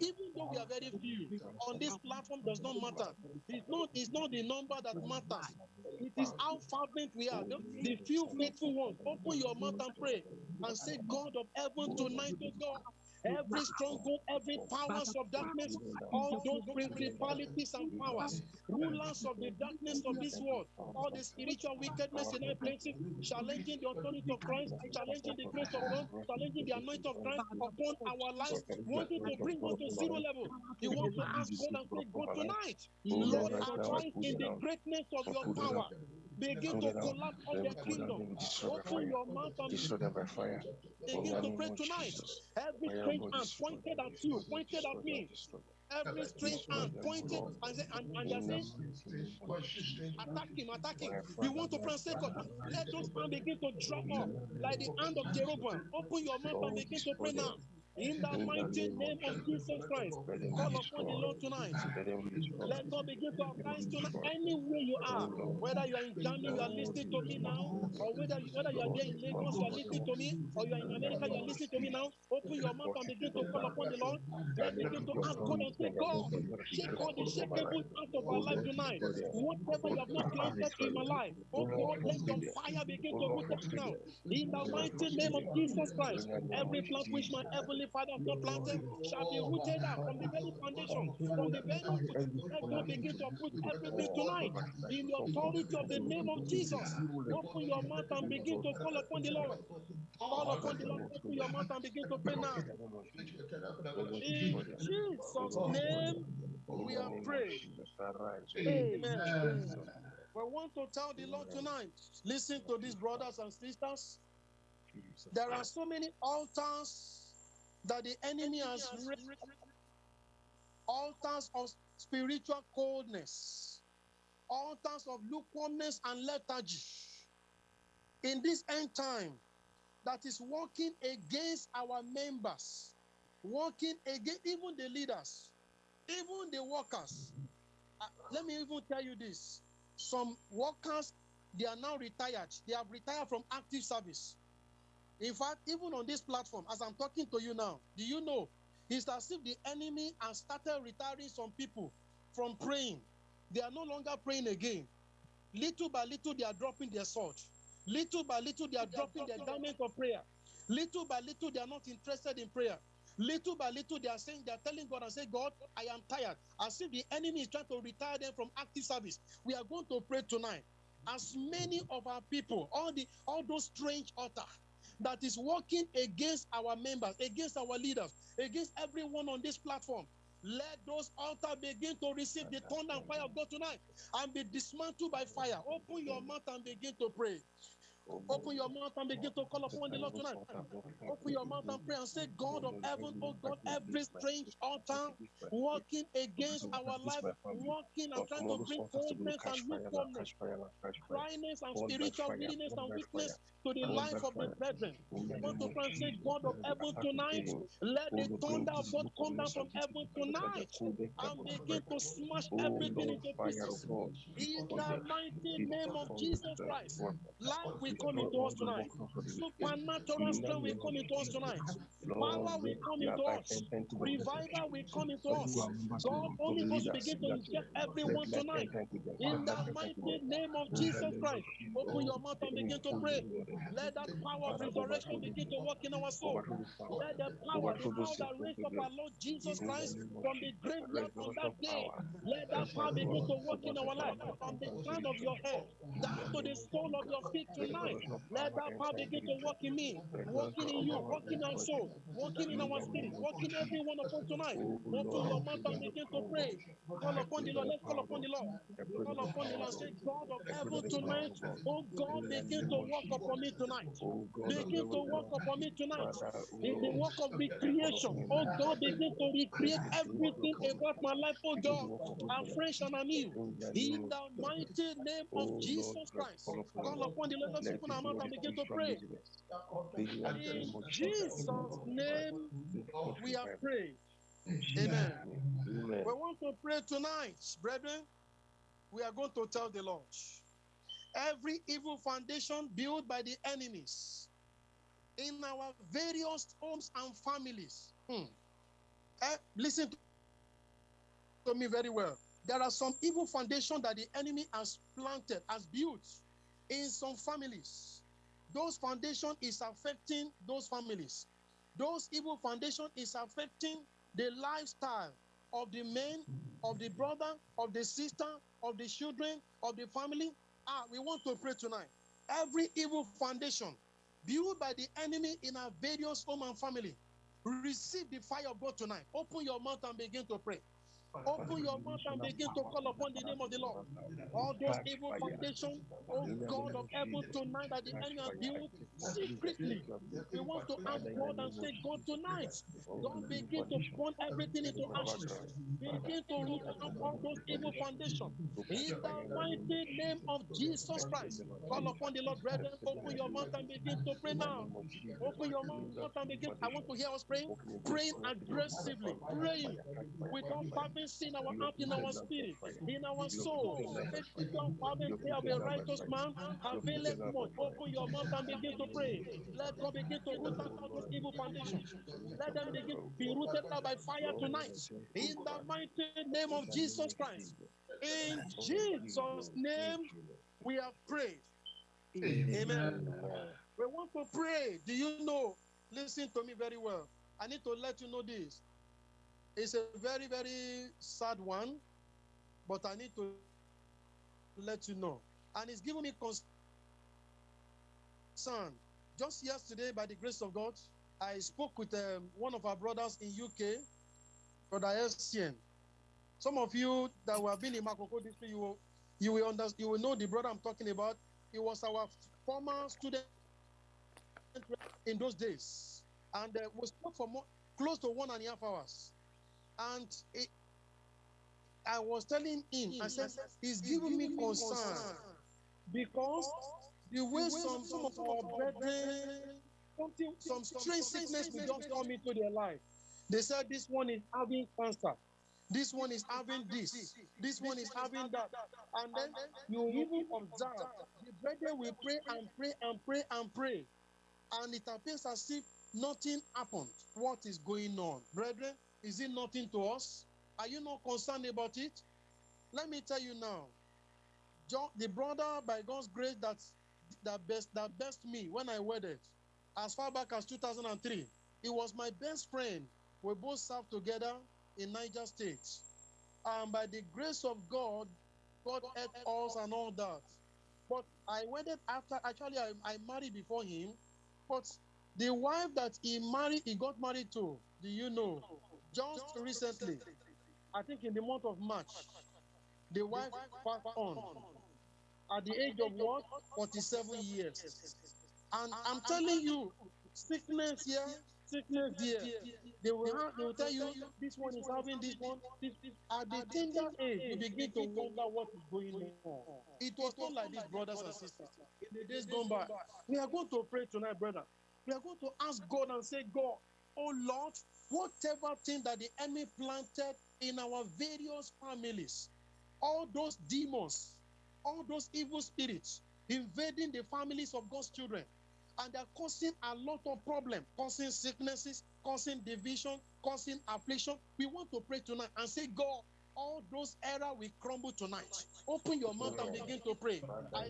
Even though we are very few on this platform, does not matter. It's not. It's not the number that matters. It is how fervent we are. The, few faithful ones. Open your mouth and pray and say, God of heaven, tonight, oh God. Every stronghold, every powers of darkness, all those principalities and powers, rulers of the darkness of this world, all the spiritual wickedness in high places, challenging the authority of Christ, challenging the grace of God, challenging the anointing of Christ upon our lives, wanting to bring us to zero level. You want to ask God and say, God, tonight, Lord, arise in the greatness of your power. Begin to collapse on their kingdom. Open your mouth and Destroy them by fire. In begin to pray tonight. Every strange hand pointed at you, pointed at me. Every strange hand pointed and, say- and, and they're saying, mighty name of Jesus. attack him, attack him. We want to pray say, God, let those hands begin to drop off like the hand of Jeroboam. Open your mouth and begin to pray now. In the mighty name of Jesus. Christ, call upon the. Lord tonight. Let God begin to arise tonight. Anywhere you are, Oh whether you are in Germany, you are listening to me now, or whether whether you are there in Lagos, you are listening to me, or you are in America, you are listening to me now. Open your mouth and begin to call upon the Lord them begin to ask God and say, God, them. Let them shake all the over out of our Oh life tonight. Whatever Oh you have not planted in my life, Oh oh God, let your fire begin Oh to root out now. In the Oh mighty name of. Jesus Christ, In the name every plant which my Jesus. Heavenly Father has not planted shall be rooted out from the very foundation, from the very root. Let God begin to put everything tonight in the authority of the name of Jesus. Open your mouth and begin to call upon the Lord. Call upon the Lord. Open your mouth and begin to pray now. In the name of Jesus. Oh Lord, In destroy them. Oh Jesus' Lord, destroy name, we the have name of prayed. Jesus. Arise, O Lord. Amen. We want to tell the Lord tonight. Listen to these brothers and sisters. There are so many altars that the enemy has raised. Altars of spiritual coldness, altars of lukewarmness and lethargy. In this end time, that is working against our members, working against even the leaders, even the workers. Uh, let me even tell you this some workers they are now retired they have retired from active service in fact even on this platform as i'm talking to you now do you know it's as if the enemy has started retiring some people from praying. They are no longer praying again. Little by little they are dropping their sword. Little by little they are dropping their garment of prayer. Little by little they are not interested in prayer. Little by little they are saying they are telling god and say god i am tired. As if the enemy is trying to retire them from active service. We are going to pray tonight. As many of our people, all the all those strange altar that is working against our members, against our leaders, against everyone on this platform. Let those altars begin to receive the thunder and fire of God tonight and be dismantled by fire. Open your mouth and begin to pray. Open your mouth and begin to call upon the Lord tonight. Open your mouth and pray and say, God of heaven, oh God, every strange altar working against our life, working and trying to bring coldness and lukewarmness, dryness and spiritual weakness and weakness to the life of the brethren. Want to pray and say, God of heaven tonight, let the thunder of God come down from heaven tonight and begin to smash everything into pieces. In the mighty name of Jesus Christ, life will come into us tonight. Supernatural strength will come into us tonight. Power will come into us. Revival will come into us. God, Holy Ghost, begin to inject everyone tonight. In the mighty name of Jesus Christ, open your mouth and begin to pray. Let that power of resurrection begin to work in our soul. Let the power, the power that raised up our Lord Jesus Christ from the graveyard on that day, let that power begin to work in our life. From the crown of your head down to the sole of your feet tonight, let that power begin to work in me, working in you, working in our soul, working in our spirit, working every one of us tonight. Open your mouth and begin to pray. Call upon the Lord. Let's call upon the Lord. Call upon the Lord. Say, God of heaven oh, tonight, oh God, begin to work upon me tonight. Begin to work upon me tonight. In the work of recreation, oh God, begin to recreate everything about my life, oh God, afresh and anew. In the mighty name of Jesus Christ. Call upon the Lord. Let's open our mouth and begin to pray. In Jesus' name, we have prayed. Amen. We want to pray tonight, brethren. We are going to tell the Lord every evil foundation built by the enemies in our various homes and families. Hmm. Eh, listen to me very well. There are some evil foundation that the enemy has planted, has built in some families. Those foundation is affecting those families. Those evil foundation is affecting the lifestyle of the men, of the brother, of the sister, of the children, of the family. Ah, we want to pray tonight. Every evil foundation built by the enemy in our various home and family, receive the fire of God tonight. Open your mouth and begin to pray. Open your mouth and begin to call upon the name of the Lord. All those evil foundations, oh God of heaven, tonight that the enemy has built secretly. We want to ask God and say, God, tonight, God begin to burn everything into ashes. Begin to root out all those evil foundations. In the mighty name of Jesus Christ, call upon the Lord, brethren. Open your mouth and begin to pray now. Open your mouth and begin. I want to hear us praying, praying aggressively, praying without having seen our heart in our spirit, in our soul. Without having prayer of a righteous man, availeth much. Open your mouth and begin to pray. Let God begin to root out all those evil foundations. Let them begin to be rooted out by fire tonight. In the mighty name of Jesus Christ. In Jesus' name, we have prayed. Amen. We want to pray. Do you know? Listen to me very well. I need to let you know this. It's a very, very sad one, but I need to let you know. And it's given me concern. Just yesterday, by the grace of God, I spoke with um, one of our brothers in UK, Brother Essien. Some of you that were been in Makoko district, you will, you will understand, you will know the brother I'm talking about. He was our former student in those days, and uh, we spoke for more, close to one and a half hours. And it, I was telling him, I said, he's giving me concern because the way some, some of our brethren, something, some strange sickness will just come into their life. They said this one is having cancer. This one is having this. This one is having that. And then you even observe the brethren will pray and pray and pray and pray. And it appears as if nothing happened. What is going on? Brethren, is it nothing to us? Are you not concerned about it? Let me tell you now. John, the brother, by God's grace, that that best that best me when I wedded, as far back as 2003. He was my best friend. We both served together in Niger State. And by the grace of God, God helped us and all that. But I wedded after, actually, I, I married before him. But the wife that he married, he got married to, do you know? Just recently, I think in the month of March, the wife passed on at the age of what? 47 years. And I'm telling you, sickness here, sickness there. They will, have, they will tell you this one is having this one. This, this. At the tender age, you begin to wonder what is going on. It was not like this, brothers and sisters. In the days gone by, we are going to pray tonight, brother. We are going to ask God and say, God, oh Lord, whatever thing that the enemy planted in our various families, all those demons, all those evil spirits invading the families of God's children, and they're causing a lot of problems, causing sicknesses, causing division, causing affliction. We want to pray tonight and say, God, all those error will crumble tonight. Open your mouth and begin to pray. I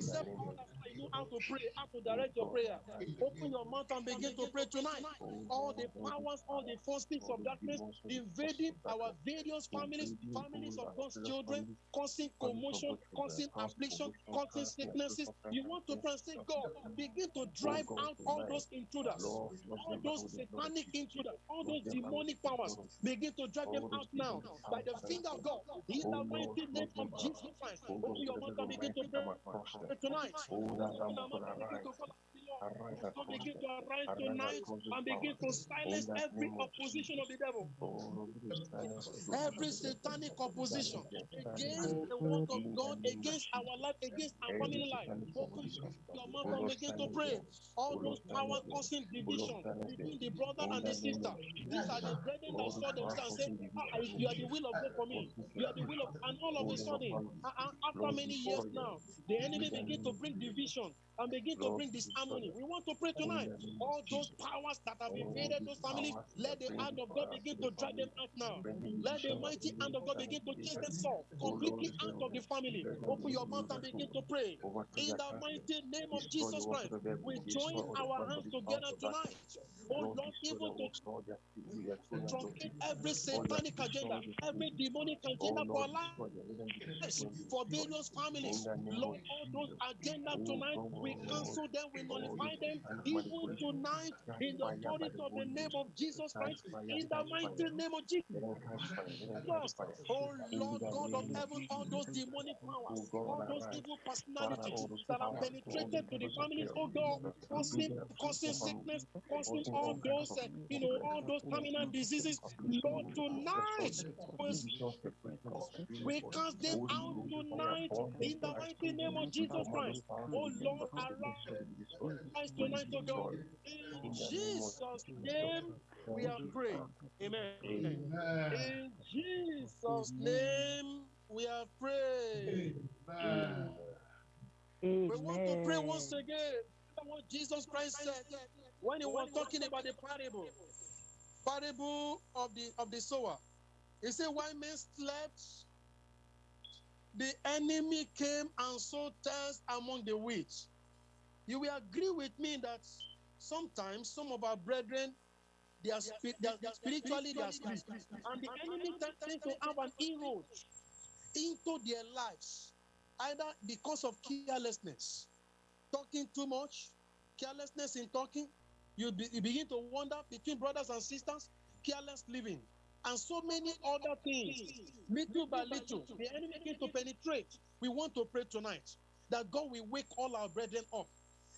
Know how to pray, how to direct your prayer. Open your mouth and begin to pray tonight. All the powers, all the forces of darkness invading our various families, families of God's children, causing commotion, causing affliction, causing sicknesses. You want to pray say, God, begin to drive out all those intruders, all those satanic intruders, all those demonic powers. Begin to drive them out now by the finger of God. In the mighty name of Jesus Christ. Open your mouth and begin to pray tonight. Open your mouth and begin to call out the Lord. So begin to arise tonight and begin to silence every opposition of the devil. Every satanic opposition against the word of God, against our life, against our family life. Open your mouth and begin to pray. All those powers causing division between the brother and the sister. These are the brethren that saw themselves and said, ah, You are the will of God for me. You are the will of, God. and all of a sudden, uh, uh, after many years now, the enemy begin to bring division and begin to bring disharmony. We want to pray tonight. All those powers that have invaded those families, let the hand of God begin to drive them out now. Let the mighty hand of God begin to chase them off completely out of the family. Open your mouth and begin to pray. In the mighty name of Jesus Christ, we join our hands together tonight. Oh Lord, even to truncate every satanic agenda, every demonic agenda for lives, for various families. Lord, all those agenda tonight, we cancel them, we nullify them, even tonight, in the authority of the name of Jesus Christ, in the mighty name of Jesus. Oh Lord God of heaven, all those demonic powers, all those evil personalities that have penetrated to the families, oh God, causing, causing sickness, causing all those, uh, you know, all those terminal diseases. Lord, tonight, we cast them out tonight in the mighty name of Jesus Christ. Oh Lord, arise oh God. In Jesus' name, we are praying. Amen. In Jesus' name, we are praying. We want to pray once again. What Jesus Christ said when he was talking about the parable, parable of the of the sower. He said, "While men slept, the enemy came and sowed tares among the wheat." You will agree with me that sometimes some of our brethren, they are, spi- they are, spiritually they are asleep, and the enemy tends to have an inroad into their lives, either because of carelessness, talking too much, carelessness in talking. You, be, you begin to wonder between brothers and sisters, careless living, and so many other things. Little by little, the enemy begin to penetrate. We want to pray tonight that God will wake all our brethren up.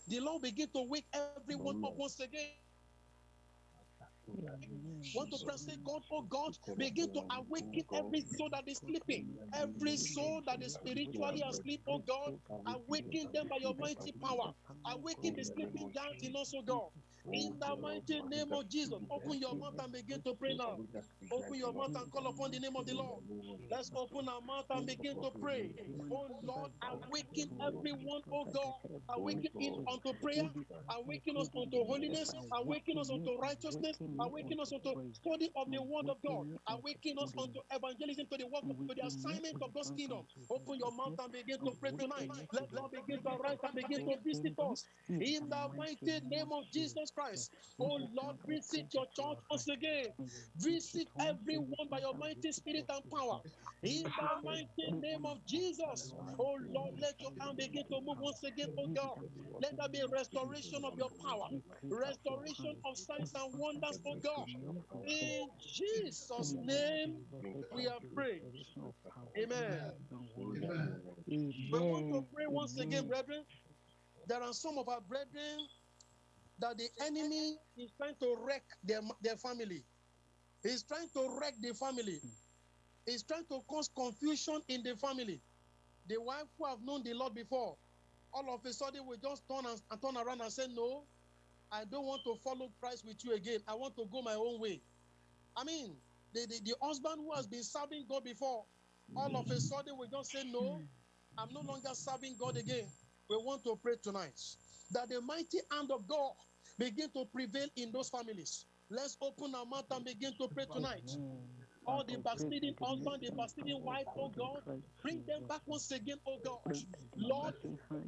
The Lord begin to wake everyone up once again. Want to pray, say, God, oh God, begin to awaken every soul that is sleeping, every soul that is spiritually asleep, oh God, awaken them by your mighty power, awaken the sleeping giants in us, oh God. In the mighty name of Jesus, open your mouth and begin to pray now. Open your mouth and call upon the name of the Lord. Let's open our mouth and begin to pray. Oh Lord, awaken everyone, oh God. Awaken in unto prayer, awaken us unto holiness, awaken us unto righteousness, awaken us unto to study of the word of God. Awaken us unto evangelism to the work of to the assignment of God's kingdom. Open your mouth and begin to pray tonight. Let God begin to arise and begin to visit us. In the mighty name of Jesus Christ. Oh Lord, visit your church once again. Visit everyone by your mighty spirit and power. In the mighty name of Jesus. Oh, oh Lord, let your hand begin to move once again, oh God. Let there be restoration of your power, restoration of signs and wonders, oh God. In Jesus' name, we have prayed. Amen. Amen. We want to pray once again, brethren. There are some of our brethren that the enemy is trying to wreck their, their family. He's trying to wreck the family. He's trying to cause confusion in the family. The wife who have known the Lord before, all of a sudden will just turn and, and turn around and say, No, I don't want to follow Christ with you again. I want to go my own way. I mean, the, the, the husband who has been serving God before, all of a sudden will just say, No, I'm no longer serving God again. We want to pray tonight that the mighty hand of God begin to prevail in those families. Let's open our mouth and begin to pray tonight. All the backsliding husband, the backsliding wife, oh, oh God, bring them back once again, oh God. Lord,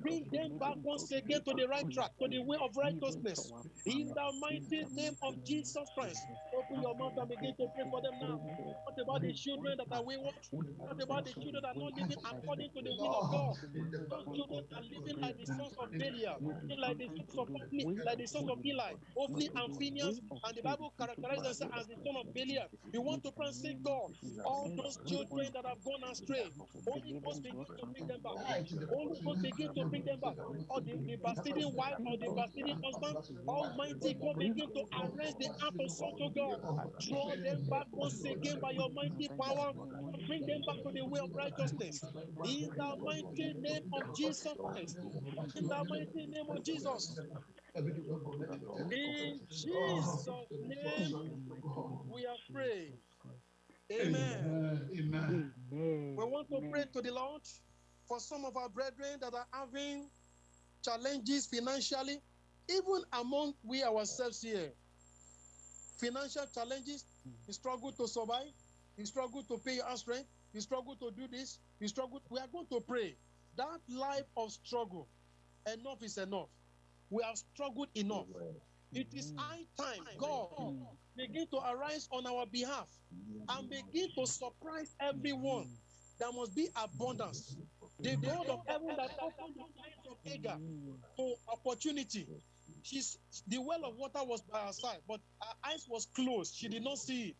bring them back once again to the right track, to the way of righteousness. In the mighty name of Jesus Christ. Open your mouth and begin to pray for them now. What about the children that are wayward? What about the children that are not living according to the will of God? Those children are living like the sons of Belial, like the sons of Ophni, like the sons of Eli, Ophni and Phinehas, and the Bible characterizes them as the son of Belial. You want to pray and God, all those children that have gone astray, Holy Ghost begin to bring them back. Holy Ghost begin to bring them back. Or the, the backsliding wife or the backsliding husband, Almighty God begin to arrest the heart of such a God. Draw them back once again by your mighty power. Bring them back to the way of righteousness. In the mighty name of Jesus Christ. In the mighty name of Jesus. In Jesus' name, we are praying. Amen. Amen. We want to pray to the Lord for some of our brethren that are having challenges financially, even among we ourselves here. Financial challenges, you struggle to survive, you struggle to pay your house rent, you struggle to do this, you struggle. We are going to pray. That life of struggle, enough is enough. We have struggled enough. It is high time God begin to arise on our behalf and begin to surprise everyone. There must be abundance. The God of heaven that opened the eyes of Hagar to opportunity. She's the well of water was by her side, but her eyes was closed. She did not see it.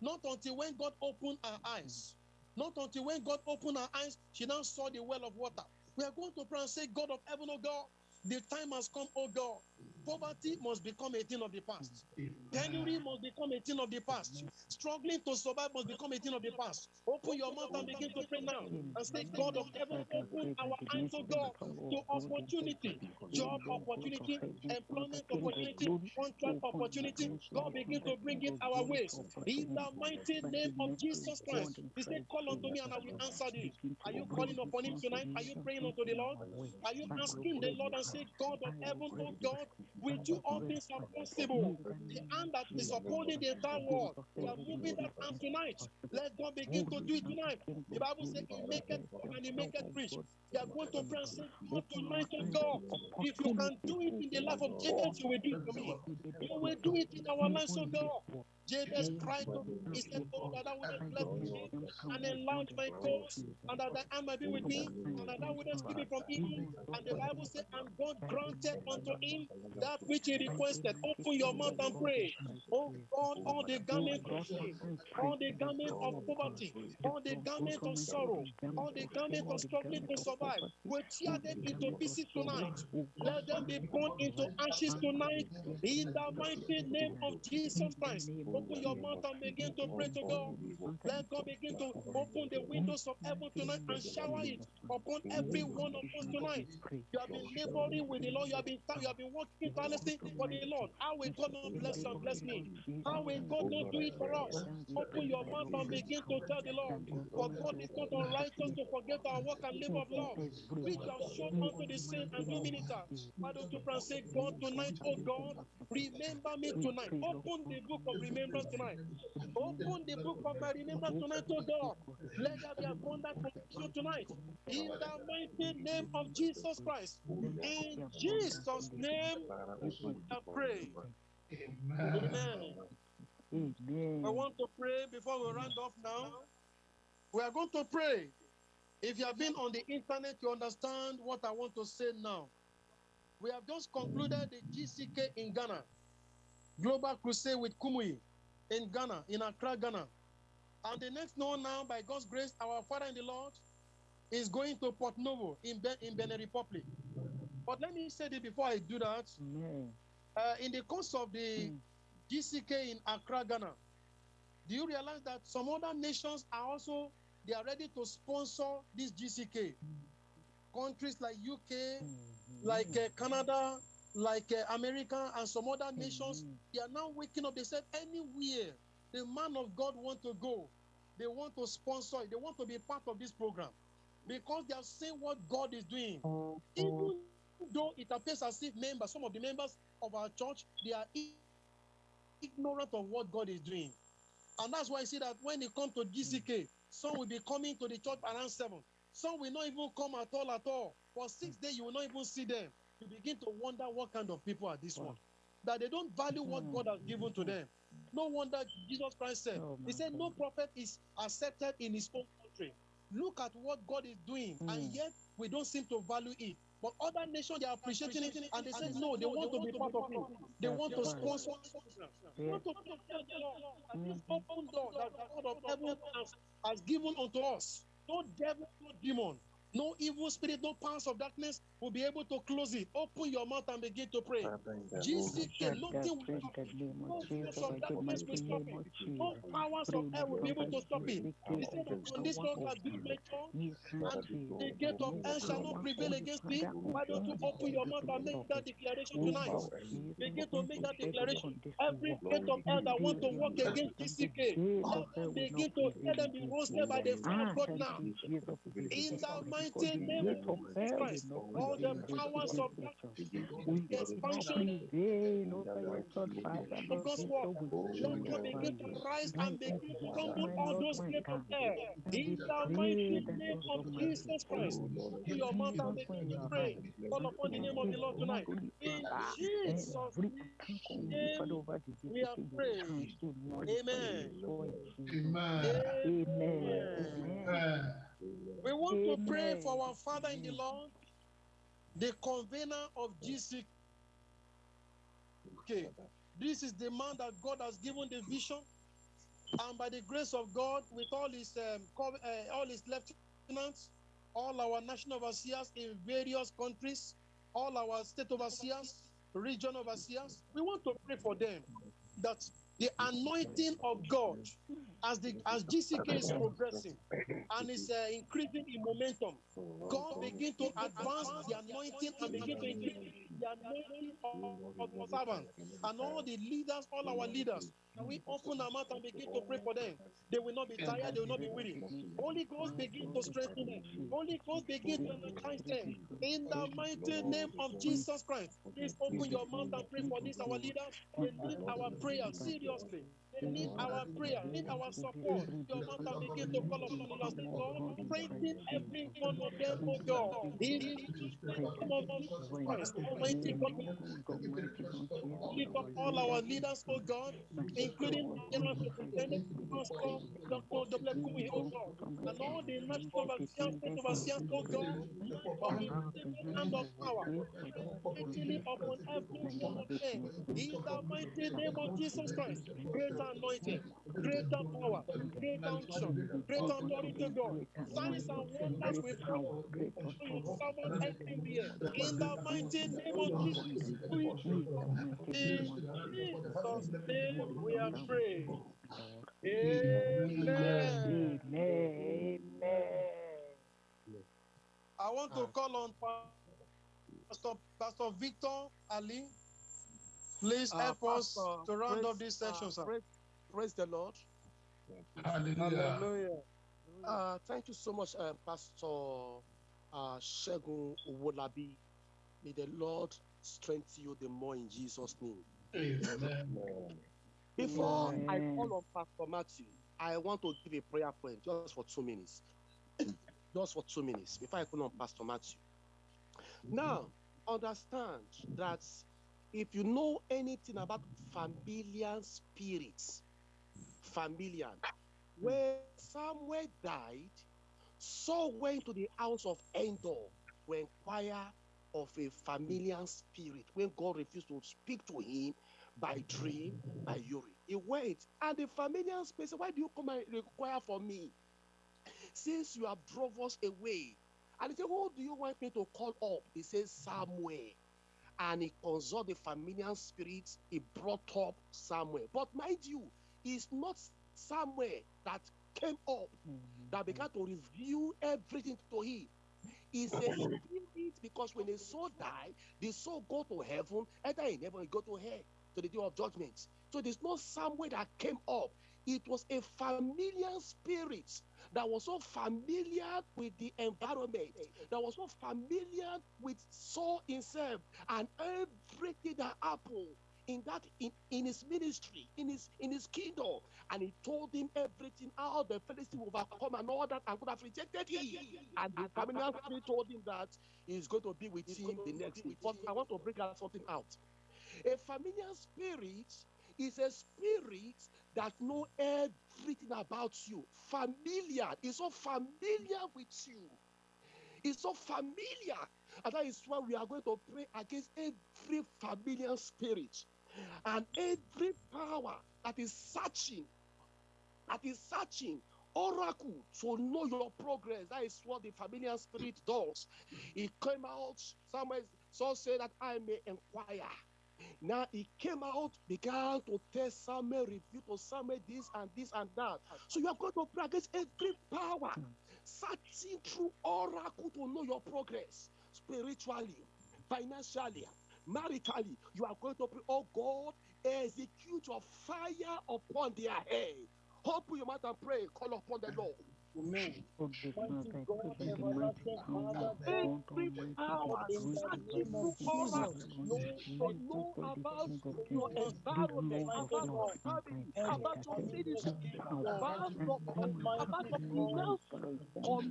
Not until when God opened her eyes. Not until when God opened her eyes, she now saw the well of water. We are going to pray and say, God of heaven, oh God, the time has come, oh God. Poverty must become a thing of the past. Penury must become a thing of the past. Struggling to survive must become a thing of the past. Open your mouth and begin to pray now and say, God of heaven, open our eyes, oh God, to opportunity, job opportunity, employment opportunity, contract opportunity. God begin to bring it our ways. In the mighty name of Jesus Christ, He said, Call unto me and I will answer thee. Are you calling upon Him tonight? Are you praying unto the Lord? Are you asking the Lord and say, God of heaven, oh God, with do all things are possible. The hand that is upholding the entire world, we are moving that hand tonight. Let God begin to do it tonight. The Bible says, He make it and He make it rich. We are going to pray and say, God tonight, God, if you can do it in the life of Jesus, you will do it for me. You will do it in our lives, oh God. Jabez cried to me. He said, Oh, that thou wouldest bless me and enlarge my cause, and that hand might be with me, and that thou wouldest keep me from evil. And the Bible said, And God granted unto him that which he requested. Open your mouth and pray. Oh God, all the garment of shame, all the garment of poverty, all the garment of sorrow, all the garment of struggling to survive, we tear them into pieces tonight. Let them be born into ashes tonight. In the mighty name of Jesus Christ. Open your mouth and begin to pray to God. Let God begin to open the windows of heaven tonight and shower it upon every one of us tonight. You have been laboring with the Lord. You have been you have been working tirelessly for the Lord. How will God not bless and bless me? How will God not do it for us? Open your mouth and begin to tell the Lord. For God is not unrighteous to forget our work and labor of love, which have shown unto the saints and do Why don't you pray say, God, tonight, oh God, remember me tonight. Open the book of remembrance remembrance tonight. Open the book of my remembrance tonight, oh God. Let there be abundant protection tonight. In the mighty name of Jesus Christ. In Jesus' name, I pray. Amen. Amen. Amen. I want to pray before we round off now. We are going to pray. If you have been on the internet, you understand what I want to say now. We have just concluded the GCK in Ghana, Global Crusade with Kumuyi in Ghana, in Accra, Ghana. And the next one now, by God's grace, our Father in the Lord is going to Porto-Novo in, Be- in Benin Republic. But let me say this before I do that. Uh, in the course of the Mm. GCK in Accra, Ghana, do you realize that some other nations are also they are ready to sponsor this GCK? Countries like UK, like uh, Canada, like uh, America, and some other nations, Amen. they are now waking up. They said anywhere the man of God want to go, they want to sponsor it. They want to be part of this program because they have seen what God is doing. Mm-hmm. Even though it appears as if members, some of the members of our church, they are ignorant of what God is doing. And that's why I see that when they come to GCK, mm. some will be coming to the church around seven. Some will not even come at all at all. For six mm. days, you will not even see them. You begin to wonder what kind of people are this one. That they don't value what God has given to them. No wonder Jesus Christ said, Oh, He said, No prophet is accepted in his own country. Look at what God is doing, and Mm. yet we don't seem to value it. But other nations they are appreciating it, and they said no, they want to be part of it. They want to sponsor. They want to tell the Lord that this open door that the God of heaven has given unto us. No devil, no demon, no evil spirit, no powers of darkness will be able to close it. Open your mouth and begin to pray. GCK, That nothing will in the name no of force of darkness will stop name it. No powers of hell will be able to stop it. He said that on this rock I build my church, and the gate of hell shall not prevail against me. Why don't you open your mouth and make that declaration tonight? Begin to make that declaration. Every gate of hell that want to walk against GCK, begin to let them be roasted by the fire of God now. In the mighty name of Christ, all the powers of expansion of God's word, let them begin to rise and begin to crumble all those gates of hell. In the mighty name of Jesus Christ, open your mouth and begin to pray. Call upon the name of the Lord tonight. In Jesus' name, we are praying. Amen. Amen. Amen. Amen. We want to pray for our Father in the Lord, the convener of GCK. This is the man that God has given the vision, and by the grace of God, with all his um, uh, all his lieutenants, all our national overseers in various countries, all our state overseers, region overseers, we want to pray for them that the anointing of God, as the as GCK is progressing and is uh, increasing in momentum, God begin to advance the anointing and begin to increase servants and all the leaders, all our leaders. We open our mouth and begin to pray for them? They will not be tired, they will not be weary. Holy Ghost begin to strengthen them. Holy Ghost begin to energize them. In the mighty name of Jesus Christ, please open your mouth and pray for this, our leaders. They need our prayer seriously. They need our prayer, need our support. Your mouth and begin to call upon the Lord. Say, Lord, strengthen every one of them, oh God. In the name of Christ, Almighty God, lift up all our leaders, oh God, including General Superintendent, Pastor Dr. W. Kumuyi, oh God, and all the national overseers, state overseers, oh God, the hand of power, mightily upon every one of them. In the mighty name of Jesus Christ, greater anointing, greater power, greater unction, greater authority, God. Signs and wonders will follow your servant everywhere. In the mighty name of Jesus, we in Jesus' name we are praying. Amen. Amen. I want to call on Pastor, Pastor Victor Ali. Please Uh, help us Pastor, to round praise- up this section, uh, sir. Praise, praise the Lord. Hallelujah. Hallelujah. Uh, thank you so much, uh, Pastor uh, Shegun Wolabi. May the Lord strengthen you the more in Jesus' name. Amen. Before I call on Pastor Matthew, I want to give a prayer point just for two minutes. just for two minutes before I call on Pastor Matthew. Now, understand that if you know anything about familiar spirits, familiar, when Samuel died, Saul went to the house of Endor to inquire of a familiar spirit when God refused to speak to him by dream, by Urim. He went, and the familiar spirit said, Why do you come and require for me? Since you have drove us away. And he said, Who do you want me to call up? He says, Samuel. And he consulted the familiar spirits, he brought up Samuel. But mind you, it's not Samuel that came up mm-hmm. that began to reveal everything to him. It's a spirit because when a soul die, the soul go to heaven, either in heaven or go to hell to the day of judgment. So there's no Samuel that came up. It was a familiar spirit that was so familiar with the environment, that was so familiar with Saul himself and everything that happened in that in, in his ministry, in his in his kingdom, and he told him everything, how the Philistine will overcome and all that, and could have rejected him. And the familiar spirit told him that he's going to be with him the next week. But I want to bring out something out. A familiar spirit is a spirit that know everything about you. Familiar is so familiar with you. It's so familiar. And that is why we are going to pray against every familiar spirit and every power that is searching, that is searching oracle to know your progress. That is what the familiar spirit does. It came out, somewhere, so say that I may inquire. Now he came out, began to tell Samuel, review to Samuel this and this and that. So you are going to pray against every power, searching through oracle to know your progress spiritually, financially, maritally. You are going to pray, oh God, execute your fire upon their head. Open your mouth and pray, call upon the Lord. Amen. Mighty God, the everlasting Father, of God, God Every Almighty, power that in the searching name of through oracle Jesus, to know about your Every environment, about your family, about your every every ministry, about your about your finances.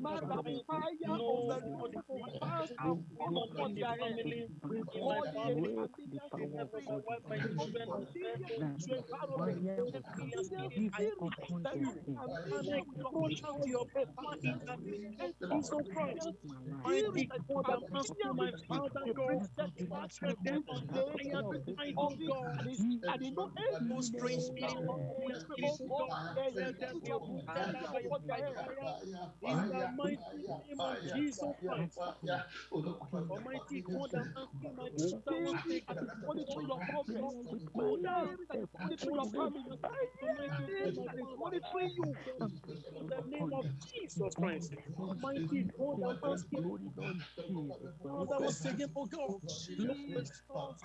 my Command the fire of no the Lord to every pass we and fall upon the their head. the family, We in my call power, it a family, break the familiar power of over spirit. my God wife, in my the It's so name children, of my familiar that with family, your the environment. A of God familiar familiar spirit, even I spirit upon that their is head. and familiar I with your call business. out your A fire familiar in the spirit. name of Jesus Christ. Against my life, spirit Mighty that is against God, the I'm life of my with my oh you. children. Father The God, prophetic Rakodi the fire Bashanda them prophetic and gain, Rakodi fire everything tonight, of oh God. And, it's, and you know No strange spirit power. of We familiar pray, spirit, God, God. Let them execute be your uprooted fire now by upon their by head. fire. In the mighty name of Jesus Christ. Almighty God, I'm asking my Father once Spirit that is again, monitoring your progress. God, my pull down Spirit that is and monitoring your consume family. Almighty God, Spirit my that is Father. monitoring you. In the name upon of. Jesus Christ. the glory, Almighty God, all I'm the asking glory, Lord Jesus. Father once again, oh God, Lord, Jesus'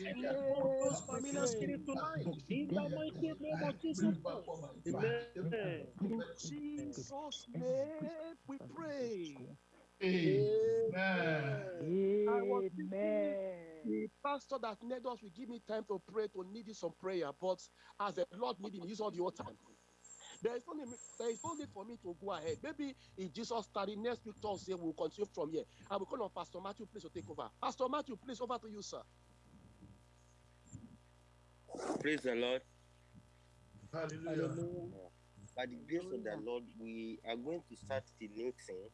every of name those we familiar pray. spirit tonight. In the mighty name of Jesus Christ. Amen. In Jesus' name we pray. Amen. I Amen. the pastor that led us will give me time to pray to need some prayer, but as the Lord need him, use all your time. There is no need, there is no need for me to go ahead. Maybe if Jesus started next week Thursday, we'll continue from here. I will call on Pastor Matthew, please, to take over. Pastor Matthew, please, over to you, sir. Praise the Lord. Hallelujah. By the grace of the Lord, we are going to start the new thing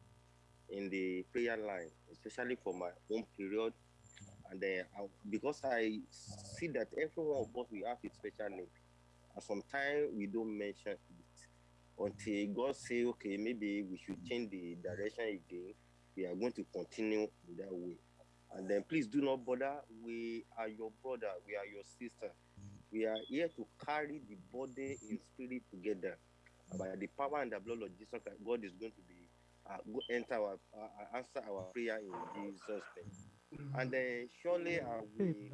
in the prayer line, especially for my own period. And then, I, because I see that everyone of us we have a special need, and sometimes we don't mention it until God say, okay, maybe we should change the direction again. We are going to continue in that way. And then please do not bother. We are your brother. We are your sister. We are here to carry the body in spirit together. By the power and the blood of Jesus Christ, God is going to be uh, go enter our uh, answer our prayer in Jesus' name. And then surely uh, we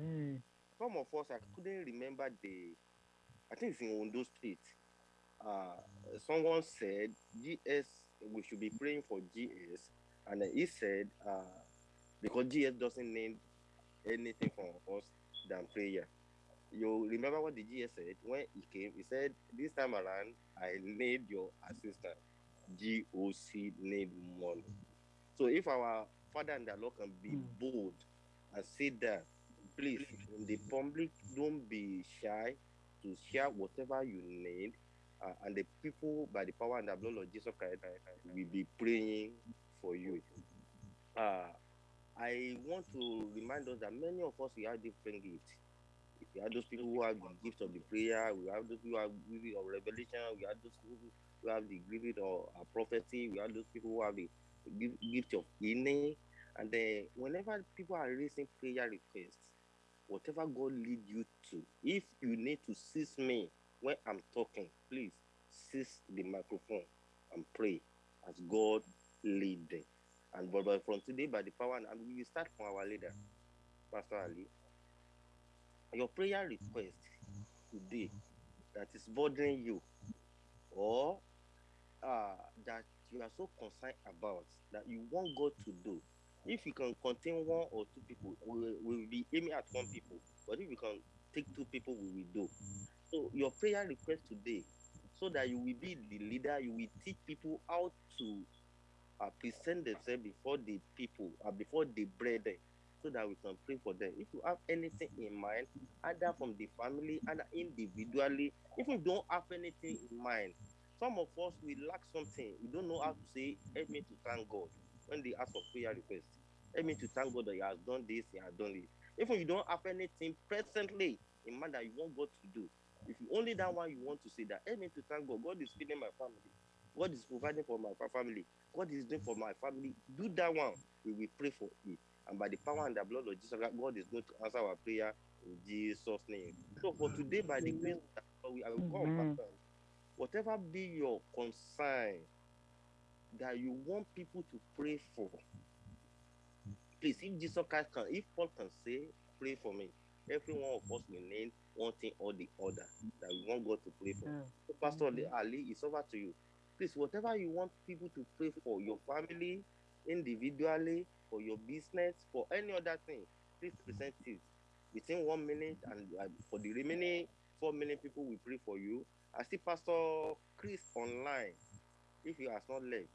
some of us I couldn't remember the I think it's in Ondo State. Uh, someone said GS we should be praying for GS, and he said uh, because GS doesn't need anything from us than prayer. You remember what the GS said when he came? He said, This time around, I need your assistance. GOC need money. So if our father and the Lord can be Mm. bold and say that, please, in the public, don't be shy to share whatever you need. Uh, and the people, by the power and the blood of Jesus Christ, will be praying for you. Uh, I want to remind us that many of us we have different gifts. We have those people who have the gift of the prayer. We have those who have the gift of revelation. We have those who have the gift of uh, prophecy. We have those people who have the gift of healing. And then whenever people are raising prayer requests, whatever God lead you to, if you need to seize me when I'm talking, please seize the microphone and pray as God lead them. And but, but from today, by the power, and we will start from our leader, Pastor Ali. Your prayer request today that is bothering you, or uh, that you are so concerned about that you want God to do. If you can contain one or two people, we will be aiming at one people. But if you can take two people, we will do. So your prayer request today, so that you will be the leader, you will teach people how to uh, present themselves before the people, uh, before the brethren, so that we can pray for them. If you have anything in mind, either from the family, either individually, if you don't have anything in mind, some of us we lack something. We don't know how to say, help me to thank God when they ask for prayer request. Help me to thank God that He has done this, He has done it. If you don't have anything presently in mind that you want God to do, if you only that one you want to say that, help me to thank God. God is feeding my family. God is providing for my family. God is doing for my family. Do that one. We will pray for it. And by the power and the blood of Jesus, God is going to answer our prayer in Jesus' name. So for today, by the grace of we I will come. Whatever be your concern that you want people to pray for, please, if Jesus Christ can, if Paul can say, pray for me, every one of us will name one thing or the other that we want God to pray for. Mm. So Pastor Ali, Ali, it's over to you. Please, whatever you want people to pray for, your family, individually, for your business, for any other thing, please present it within one minute. And uh, for the remaining four million people, we pray for you. I see Pastor Chris online. If he has not left,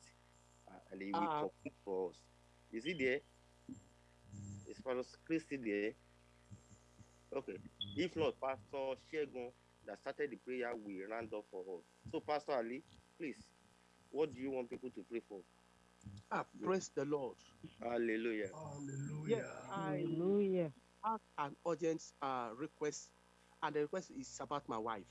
uh, and he will complete for us. Is he there? Is Pastor Chris still there? Okay. If not, Pastor Shegun that started the prayer will round up for us. So, Pastor Ali, please, what do you want people to pray for? Ah, praise the Lord. Hallelujah. Hallelujah. I Hallelujah. have an urgent uh, request, and the request is about my wife.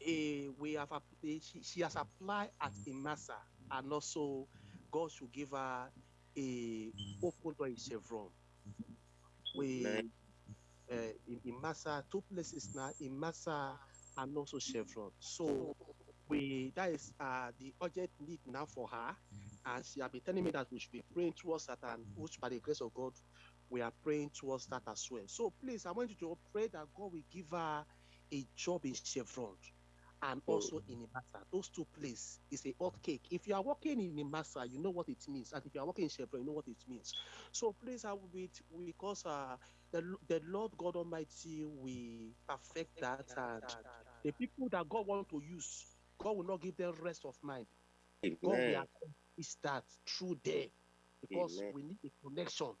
Eh, we have app- eh, she, she has applied at IMASA, and also God should give her a open door in Chevron. We Amen. Uh, in IMASA, two places now, IMASA and also Chevron. So we that is uh, the urgent need now for her, and she has been telling me that we should be praying towards that, and which by the grace of God, we are praying towards that as well. So please, I want you to pray that God will give her a job in Chevron and also in Imasa. Those two places is a hot cake. If you are working in Imasa, you know what it means, and if you are working in Chevron, you know what it means. So please, I will be because uh, the the Lord God Almighty will perfect that, and the people that God want to use, God will not give them rest of mind. God will Amen. accomplish that through them because Amen. we need a connection.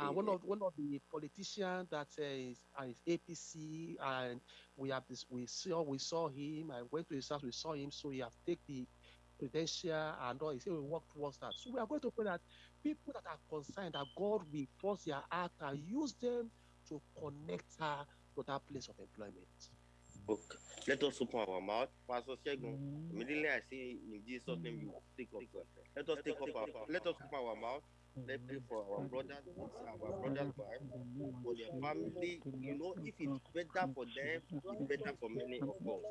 And one of one of the politicians that uh, is, uh, is APC, and we have this. We saw we saw him. I went to his house. We saw him. So he have take the credential and all. He said we work towards that. So we are going to pray that people that are concerned that God will force their heart and use them to connect her to that place of employment. Okay. Let us open our mouth. Pastor Shegun, Mm. immediately I say in Jesus' name you take up. Let us take up our let us open our mouth. Pray for our brothers, our brothers' wives, for their family. You know, if it's better for them, it's better for many of us.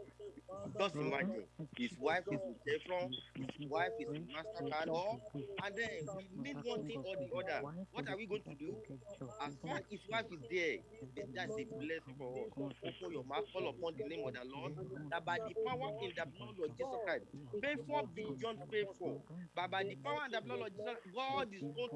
Just imagine, his wife is in Chevron, his wife is in MasterCard, or and then we need one thing or the other. What are we going to do? As far his wife is there, th- that's a blessing for us. Open your mouth, call upon the name of the Lord, that by the power in the blood of Jesus Christ, faithful beyond faithful, but by the power and the blood of Jesus, God is going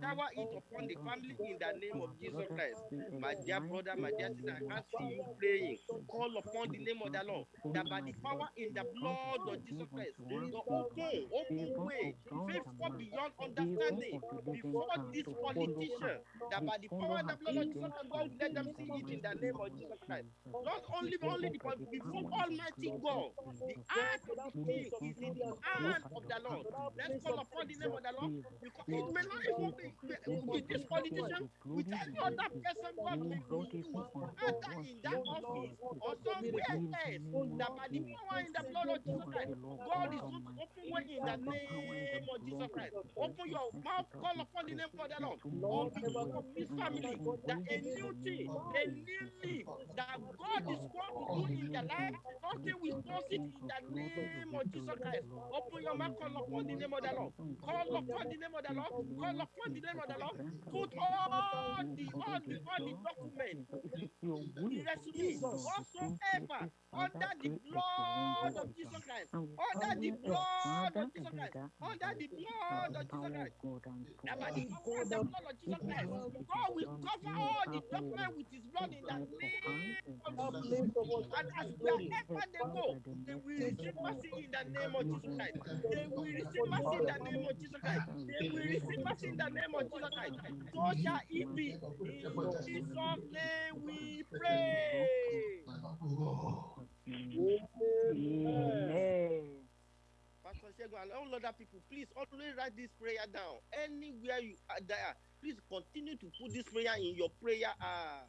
shower it upon the family in the name of Jesus Christ. My dear brother, my dear sister, I can see you praying. Call upon the name of the Lord. That by the power in the blood of Jesus Christ, the open, open way, favor beyond understanding before this politician. That by the power and the blood of Jesus Christ, God let them see it in the name of Jesus Christ. Not only only the but before Almighty God, the heart of the king is in the hand of the Lord. Let's call upon the name of the Lord because it may not even be with this politician, with any other person may use, either in that office or somewhere else, that by the power in the blood of Jesus Christ, God is open way in the name of Jesus Christ. Open your mouth, call upon the name of the Lord. Of this family, that a new thing, a new that God is going to do in their life, will cause it in the name of Jesus Christ. Open your mouth, call upon the name of the Lord. Call upon the name of the Lord. Call upon all the all the all the the whatsoever, under the blood of Jesus Christ. Under the blood of Jesus Christ. Under the blood of Jesus Christ. The blood of Jesus Christ, God will cover all the documents with his blood in the name of Jesus. And as wherever they go, they will receive mercy in the name of Jesus Christ. They will receive mercy in the name of Jesus Christ. They will receive mercy in the name of Jesus Christ. So shall it be. In Jesus' name we pray. Amen. Pastor Shegun and all other people, please always write this prayer down. Anywhere you are there, please continue to put this prayer in your prayer uh,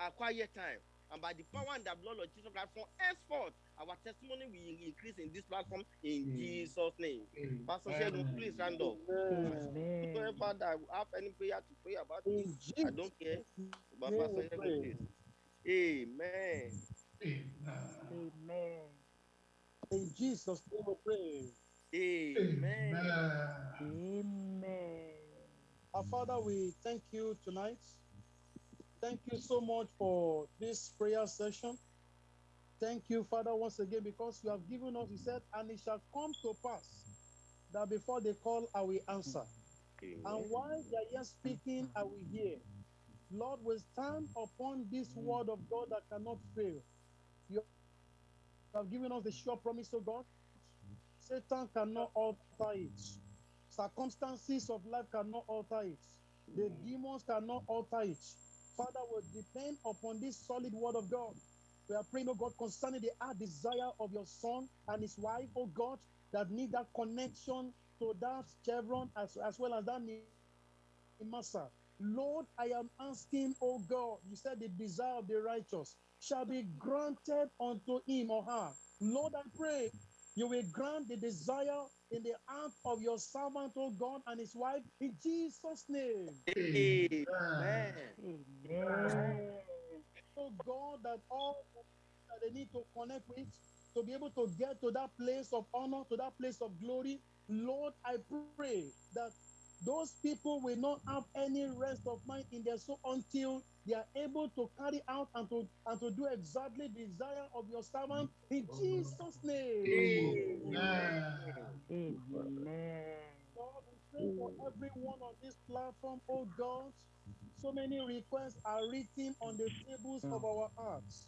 uh, quiet time. And by the power and the blood of Jesus Christ, from henceforth, our testimony will increase in this platform in Mm. Jesus' name. Pastor Shegun, please stand up. Amen. Whoever that have any prayer to pray about, In I don't care. But name Pastor we Shegun, pray. please. Amen. Amen. In Jesus' name we pray. Amen. Amen. Our Father, we thank you tonight. Thank you so much for this prayer session. Thank you, Father, once again, because you have given us, you said, and it shall come to pass that before they call, I will answer. And Amen. while they are yet speaking, I will hear. Lord, we stand upon this word of God that cannot fail. You have given us the sure promise of God. Satan cannot alter it. Circumstances of life cannot alter it. The demons cannot alter it. Father, we depend upon this solid word of God. We are praying, oh God, concerning the heart desire of your son and his wife, oh God, that need that connection to that chevron as, as well as that Massa. Lord, I am asking, oh God, you said the desire of the righteous shall be granted unto him or her. Lord, I pray you will grant the desire in the heart of your servant, oh God, and his wife, in Jesus' name. Amen. Amen. Oh God, that all that they need to connect with to be able to get to that place of honor, to that place of glory. Lord, I pray that those people will not have any rest of mind in their soul until they are able to carry out and to and to do exactly the desire of your servant in Jesus' name. Amen. Lord, we pray for everyone on this platform, oh God. So many requests are written on the tables of our hearts.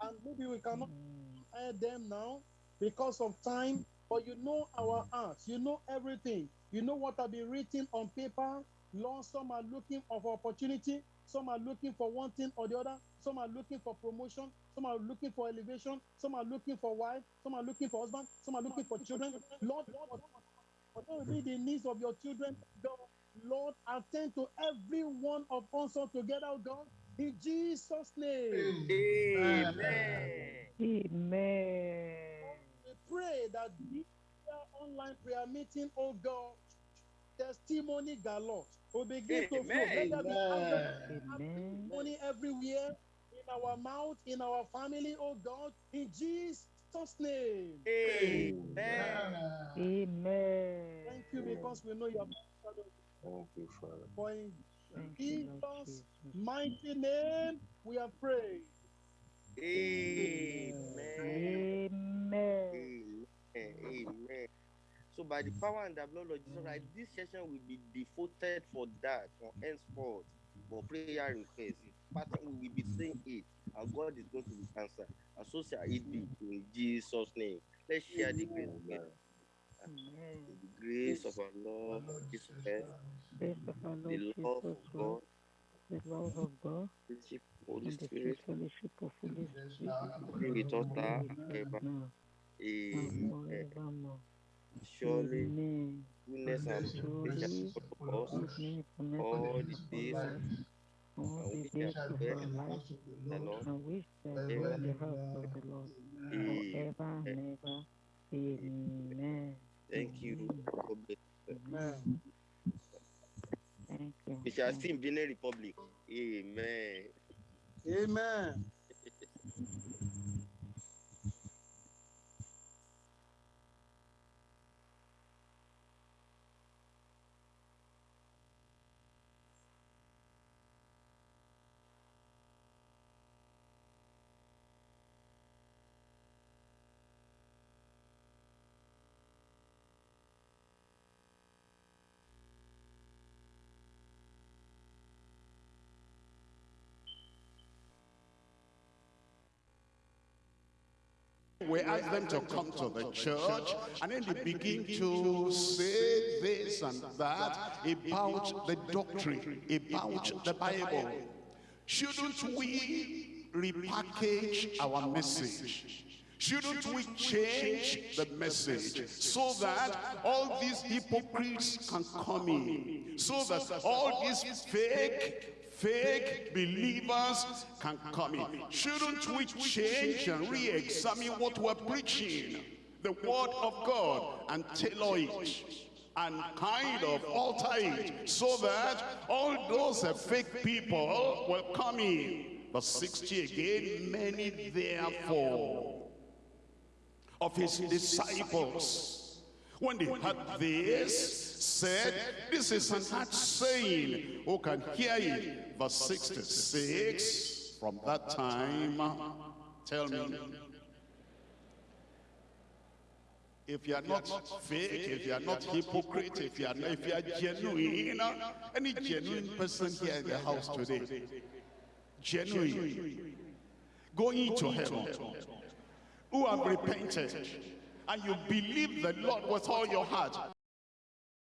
And maybe we cannot mm. air them now because of time, but you know our mm. hearts, you know everything. You know what have been written on paper. Lord, some are looking for opportunity, some are looking for one thing or the other, some are looking for promotion, some are looking for elevation, some are looking for wife, some are looking for husband, some are looking for children. Lord, whatever be the needs of your children, God, Lord, attend to every one of us all together, God, in Jesus' name. Amen. Amen. We pray that this online prayer meeting, oh God, testimony galore will begin to flow. Let there be Amen. testimony everywhere in our mouth, in our family, oh God, in Jesus' name. Amen. Amen. Thank you because we know you have Thank you, Father. for in Thank you, Jesus' Jesus. mighty name we have prayed. Amen. Amen. Amen. Amen. So by the power and the blood of Jesus Christ, this session will be devoted for that from henceforth for prayer requests. Pattern we will be saying it, and God is going to answer. And so shall it be in Jesus' name. Let's share the grace together. Amen. The grace of our Lord Jesus Christ, Grace of our Lord the Jesus love of God, Christ, the love of God, the fellowship of Holy and the Spirit, sweet fellowship of Holy Spirit, be with us now be and with us forever. now and Amen. forevermore. Surely Amen. goodness and mercy shall follow us Goodness and mercy all shall the days follow us all and the we days shall of dwell our in the life, house of the Lord and we shall dwell in the house of the Lord Amen. forever and ever. Amen. Thank you. God bless you. Amen. Thank you. We shall see in Benin Republic. Amen. Amen. We ask them to come to the church and then they begin to say this and that about the doctrine, about the Bible. Shouldn't we repackage our message? Shouldn't we change the message so that all these hypocrites can come in? So that all these fake fake believers can come in. Shouldn't we change and re-examine what we're preaching? The word of God and tailor it and kind of alter it so that all those fake people will come in. Verse 60 again, many therefore of his disciples, when they heard this, said, this is an hard saying, who can hear it? Verse 66, from that time, tell me, if you are not fake, if you are not hypocrite, if you are not, if you are genuine, any genuine person here in the house today, genuine, going to heaven, who have repented, and you believe the Lord with all your heart,